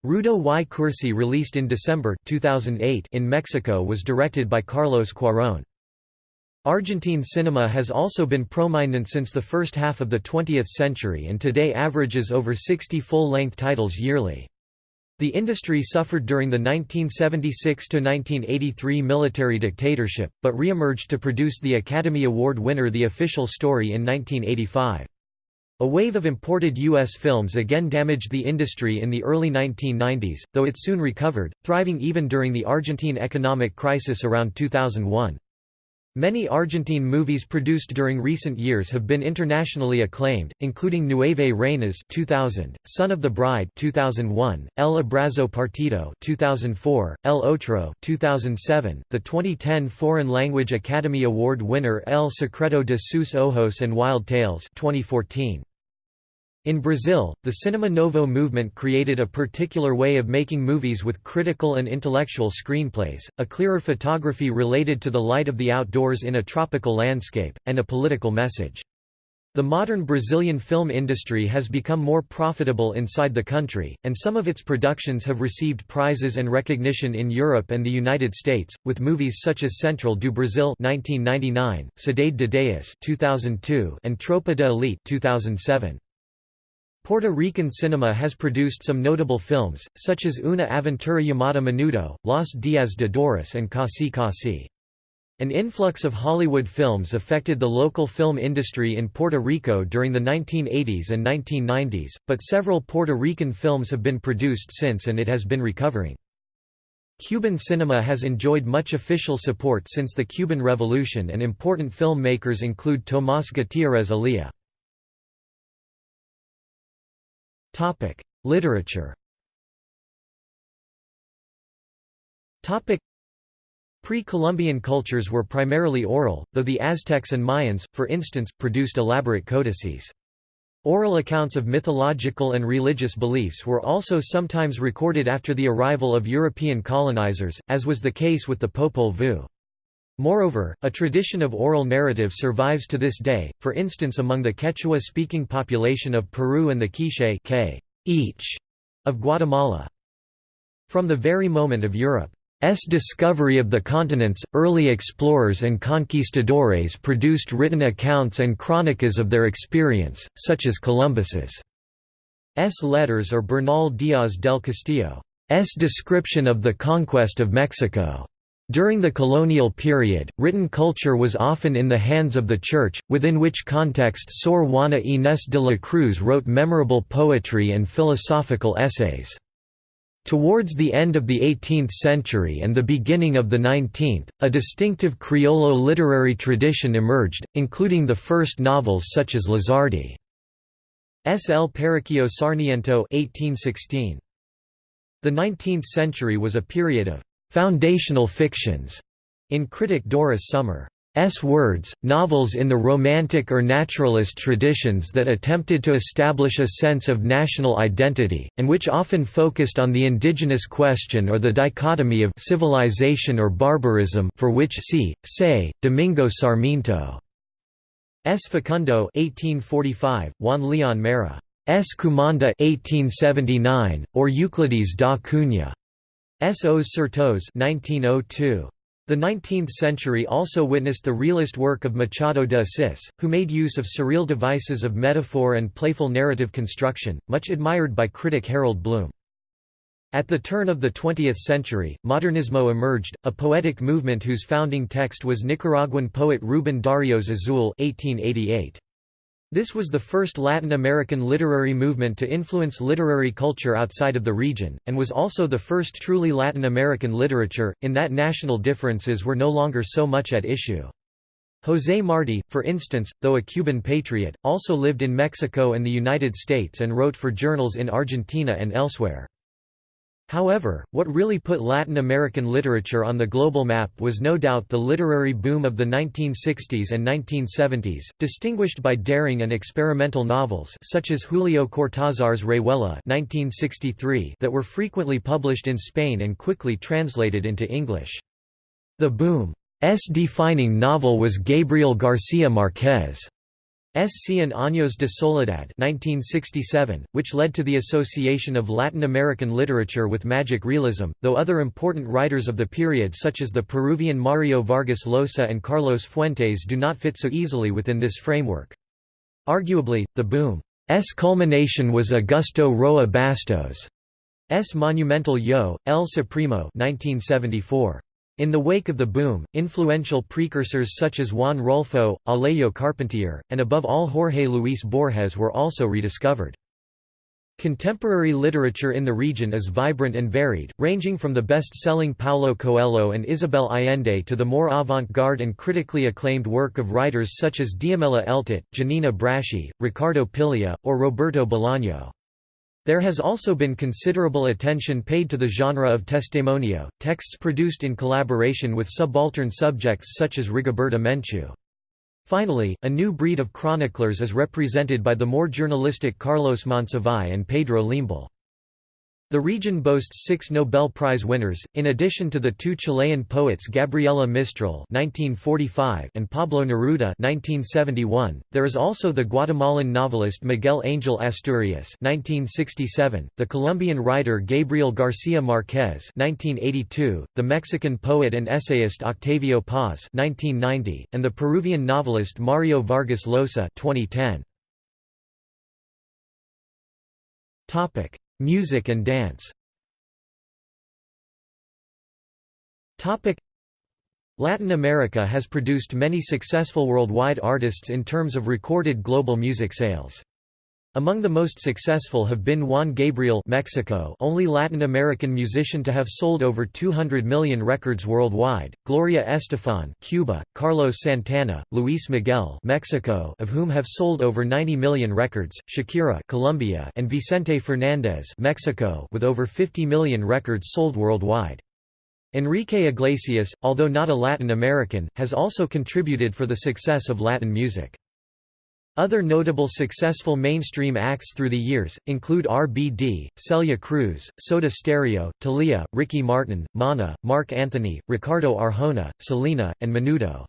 Rudo y Cursi released in December 2008 in Mexico was directed by Carlos Cuarón. Argentine cinema has also been prominent since the first half of the 20th century and today averages over 60 full-length titles yearly. The industry suffered during the 1976–1983 military dictatorship, but re-emerged to produce the Academy Award winner The Official Story in 1985. A wave of imported U.S. films again damaged the industry in the early 1990s, though it soon recovered, thriving even during the Argentine economic crisis around 2001. Many Argentine movies produced during recent years have been internationally acclaimed, including Nueve Reinas 2000, Son of the Bride 2001, El Abrazo Partido 2004, El Otro 2007, the 2010 Foreign Language Academy Award winner El Secreto de sus Ojos and Wild Tales 2014. In Brazil, the Cinema Novo movement created a particular way of making movies with critical and intellectual screenplays, a clearer photography related to the light of the outdoors in a tropical landscape, and a political message. The modern Brazilian film industry has become more profitable inside the country, and some of its productions have received prizes and recognition in Europe and the United States, with movies such as Central do Brasil 1999, Cidade de Deus 2002, and Tropa de Elite 2007. Puerto Rican cinema has produced some notable films, such as Una aventura llamada Menudo, Los Días de Doris and Casi Casi. An influx of Hollywood films affected the local film industry in Puerto Rico during the 1980s and 1990s, but several Puerto Rican films have been produced since and it has been recovering. Cuban cinema has enjoyed much official support since the Cuban Revolution and important filmmakers include Tomás Gutiérrez Alea. Topic: Literature. Topic: Pre-Columbian cultures were primarily oral, though the Aztecs and Mayans, for instance, produced elaborate codices. Oral accounts of mythological and religious beliefs were also sometimes recorded after the arrival of European colonizers, as was the case with the Popol Vuh. Moreover, a tradition of oral narrative survives to this day, for instance among the Quechua-speaking population of Peru and the Quiche each of Guatemala. From the very moment of Europe's discovery of the continents, early explorers and conquistadores produced written accounts and crónicas of their experience, such as Columbus's letters or Bernal Díaz del Castillo's description of the conquest of Mexico. During the colonial period, written culture was often in the hands of the Church, within which context Sor Juana Inés de la Cruz wrote memorable poetry and philosophical essays. Towards the end of the 18th century and the beginning of the 19th, a distinctive Criollo literary tradition emerged, including the first novels such as Lizardi. S. L. Periquillo Sarniento 1816. The 19th century was a period of «foundational fictions» in critic Doris Sommer's words, novels in the Romantic or naturalist traditions that attempted to establish a sense of national identity, and which often focused on the indigenous question or the dichotomy of civilization or barbarism for which see, say, Domingo Sarmiento. S. Facundo 1845, Juan Leon Mera. S. Cumanda 1879, or Euclides da Cunha. S. Os Sertões 1902. The 19th century also witnessed the realist work of Machado de Assis, who made use of surreal devices of metaphor and playful narrative construction, much admired by critic Harold Bloom. At the turn of the 20th century, Modernismo emerged, a poetic movement whose founding text was Nicaraguan poet Rubén Darío Azul 1888. This was the first Latin American literary movement to influence literary culture outside of the region, and was also the first truly Latin American literature, in that national differences were no longer so much at issue. José Martí, for instance, though a Cuban patriot, also lived in Mexico and the United States and wrote for journals in Argentina and elsewhere. However, what really put Latin American literature on the global map was no doubt the literary boom of the 1960s and 1970s, distinguished by daring and experimental novels such as Julio Cortázar's Rayuela that were frequently published in Spain and quickly translated into English. The boom's defining novel was Gabriel García Márquez. S. Cien Años de Soledad 1967, which led to the association of Latin American literature with magic realism, though other important writers of the period such as the Peruvian Mario Vargas Llosa and Carlos Fuentes do not fit so easily within this framework. Arguably, the boom's culmination was Augusto Roa Bastos' monumental Yo, El Supremo 1974. In the wake of the boom, influential precursors such as Juan Rulfo, Alejo Carpentier, and above all Jorge Luis Borges were also rediscovered. Contemporary literature in the region is vibrant and varied, ranging from the best-selling Paulo Coelho and Isabel Allende to the more avant-garde and critically acclaimed work of writers such as Diamela Eltit, Giannina Braschi, Ricardo Piglia, or Roberto Bolaño. There has also been considerable attention paid to the genre of testimonio, texts produced in collaboration with subaltern subjects such as Rigoberta Menchú. Finally, a new breed of chroniclers is represented by the more journalistic Carlos Monsiváis and Pedro Lemebel. The region boasts six Nobel Prize winners, in addition to the two Chilean poets Gabriela Mistral (1945) and Pablo Neruda (1971). There is also the Guatemalan novelist Miguel Angel Asturias (1967), the Colombian writer Gabriel García Márquez (1982), the Mexican poet and essayist Octavio Paz (1990), and the Peruvian novelist Mario Vargas Llosa (2010). Topic. Music and dance Latin America has produced many successful worldwide artists in terms of recorded global music sales. Among the most successful have been Juan Gabriel Mexico only Latin American musician to have sold over 200 million records worldwide, Gloria Estefan Cuba, Carlos Santana, Luis Miguel Mexico of whom have sold over 90 million records, Shakira Colombia and Vicente Fernandez Mexico with over 50 million records sold worldwide. Enrique Iglesias, although not a Latin American, has also contributed for the success of Latin music. Other notable successful mainstream acts through the years, include RBD, Celia Cruz, Soda Stereo, Thalía, Ricky Martin, Mana, Marc Anthony, Ricardo Arjona, Selena, and Menudo.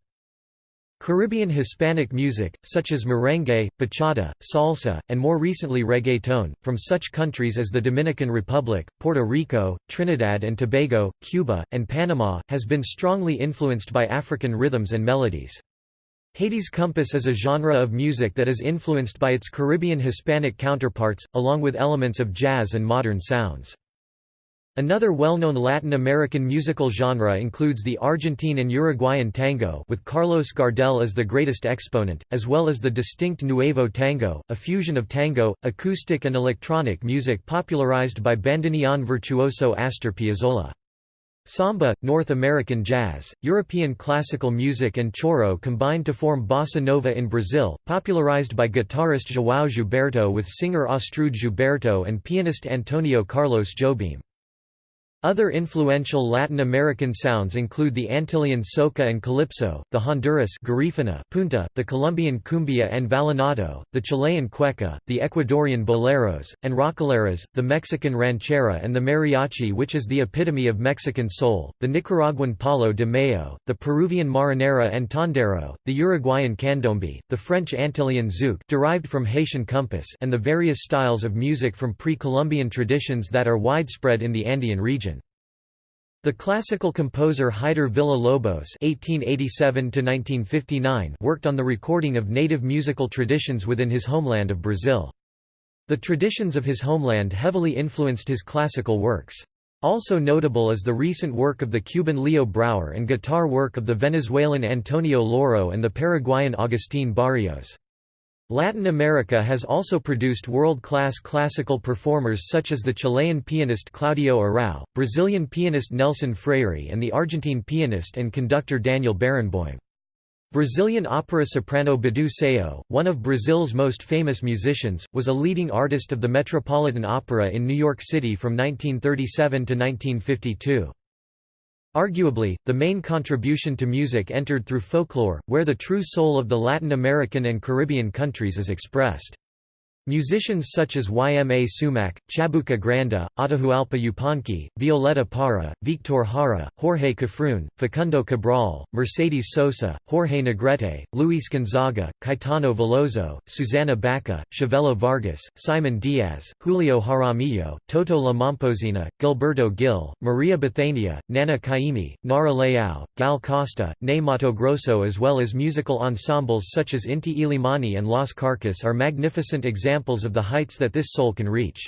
Caribbean Hispanic music, such as merengue, bachata, salsa, and more recently reggaeton, from such countries as the Dominican Republic, Puerto Rico, Trinidad and Tobago, Cuba, and Panama, has been strongly influenced by African rhythms and melodies. Haiti's compas is a genre of music that is influenced by its Caribbean Hispanic counterparts, along with elements of jazz and modern sounds. Another well-known Latin American musical genre includes the Argentine and Uruguayan tango with Carlos Gardel as the greatest exponent, as well as the distinct Nuevo Tango, a fusion of tango, acoustic and electronic music popularized by bandoneon virtuoso Astor Piazzolla. Samba, North American jazz, European classical music and choro combined to form bossa nova in Brazil, popularized by guitarist João Gilberto with singer Astrud Gilberto and pianist Antonio Carlos Jobim. Other influential Latin American sounds include the Antillean soca and calypso, the Honduras garifuna, punta, the Colombian cumbia and vallenato, the Chilean cueca, the Ecuadorian boleros, and rocaleras, the Mexican ranchera and the mariachi which is the epitome of Mexican soul, the Nicaraguan palo de mayo, the Peruvian marinera and tondero, the Uruguayan candombe, the French Antillean zouk derived from Haitian compas and the various styles of music from pre-Columbian traditions that are widespread in the Andean region. The classical composer Heitor Villa-Lobos (1887–1959) worked on the recording of native musical traditions within his homeland of Brazil. The traditions of his homeland heavily influenced his classical works. Also notable is the recent work of the Cuban Leo Brouwer and guitar work of the Venezuelan Antonio Lauro and the Paraguayan Agustin Barrios. Latin America has also produced world-class classical performers such as the Chilean pianist Claudio Arrau, Brazilian pianist Nelson Freire and the Argentine pianist and conductor Daniel Barenboim. Brazilian opera soprano Bidu Sayão, one of Brazil's most famous musicians, was a leading artist of the Metropolitan Opera in New York City from 1937 to 1952. Arguably, the main contribution to music entered through folklore, where the true soul of the Latin American and Caribbean countries is expressed. Musicians such as Yma Sumac, Chabuca Granda, Atahualpa Yupanqui, Violeta Parra, Victor Jara, Jorge Cafrune, Facundo Cabral, Mercedes Sosa, Jorge Negrete, Luis Gonzaga, Caetano Veloso, Susana Baca, Chavela Vargas, Simon Diaz, Julio Jaramillo, Toto La Momposina, Gilberto Gil, Maria Bethania, Nana Caymmi, Nara Leao, Gal Costa, Ney Grosso as well as musical ensembles such as Inti Illimani and Las Kjarkas are magnificent examples examples of the heights that this soul can reach.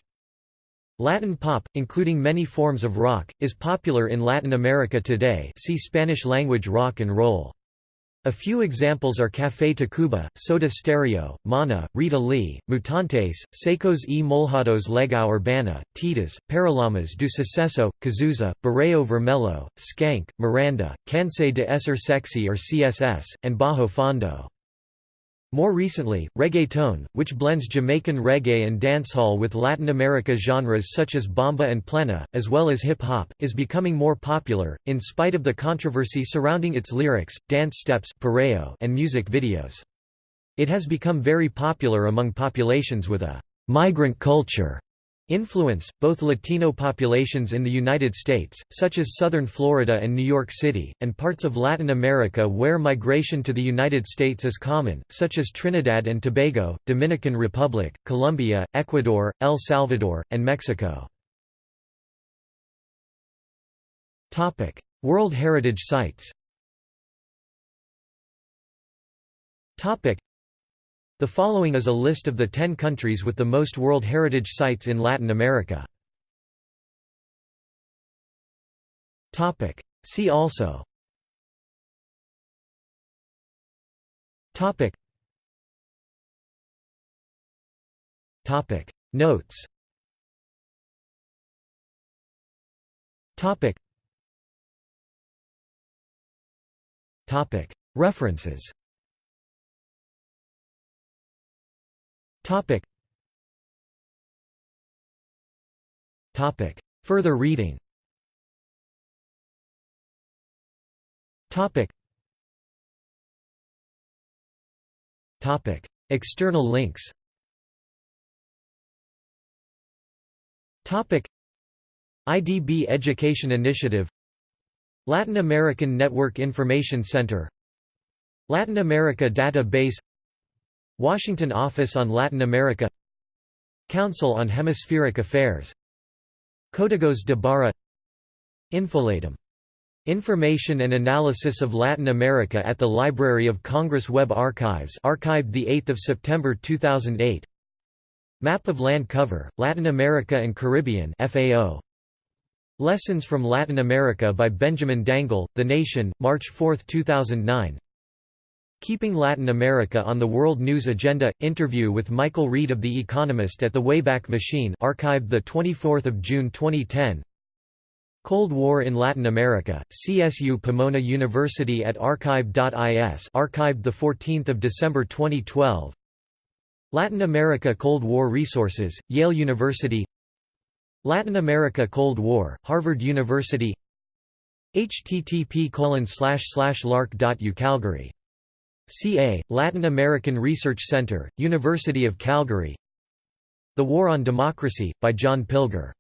Latin pop, including many forms of rock, is popular in Latin America today see Spanish-language rock and roll. A few examples are Café Tacuba, Soda Stereo, Mana, Rita Lee, Mutantes, Secos e Molhados Legião Urbana, Titas, Paralamas do Sucesso, Cazuza, Barão Vermelho, Skank, Miranda, Cansei de Ser Sexy or CSS, and Bajo Fondo. More recently, reggaeton, which blends Jamaican reggae and dancehall with Latin America genres such as bomba and plena, as well as hip-hop, is becoming more popular, in spite of the controversy surrounding its lyrics, dance steps and music videos. It has become very popular among populations with a «migrant culture» Influence, both Latino populations in the United States, such as southern Florida and New York City, and parts of Latin America where migration to the United States is common, such as Trinidad and Tobago, Dominican Republic, Colombia, Ecuador, El Salvador, and Mexico. World Heritage Sites the following is a list of the 10 countries with the most World Heritage Sites in Latin America. See also. Topic. Topic. Notes. Topic. Topic. References Topic. Topic. Further reading Topic. Topic. External links Topic. IDB Education Initiative Latin American Network Information Center Latin America Database Washington Office on Latin America Council on Hemispheric Affairs Códigos de Barra Infolatam. Information and Analysis of Latin America at the Library of Congress Web Archives archived 8 September 2008 Map of land cover, Latin America and Caribbean FAO Lessons from Latin America by Benjamin Dangl, The Nation, March 4, 2009 Keeping Latin America on the World News Agenda – Interview with Michael Reed of The Economist at the Wayback Machine archived 24 June 2010 Cold War in Latin America, CSU Pomona University at archive.is archived 14 December 2012 Latin America Cold War Resources, Yale University. Latin America Cold War, Harvard University. Http lark.u Calgary. CA, Latin American Research Center, University of Calgary. The War on Democracy, by John Pilger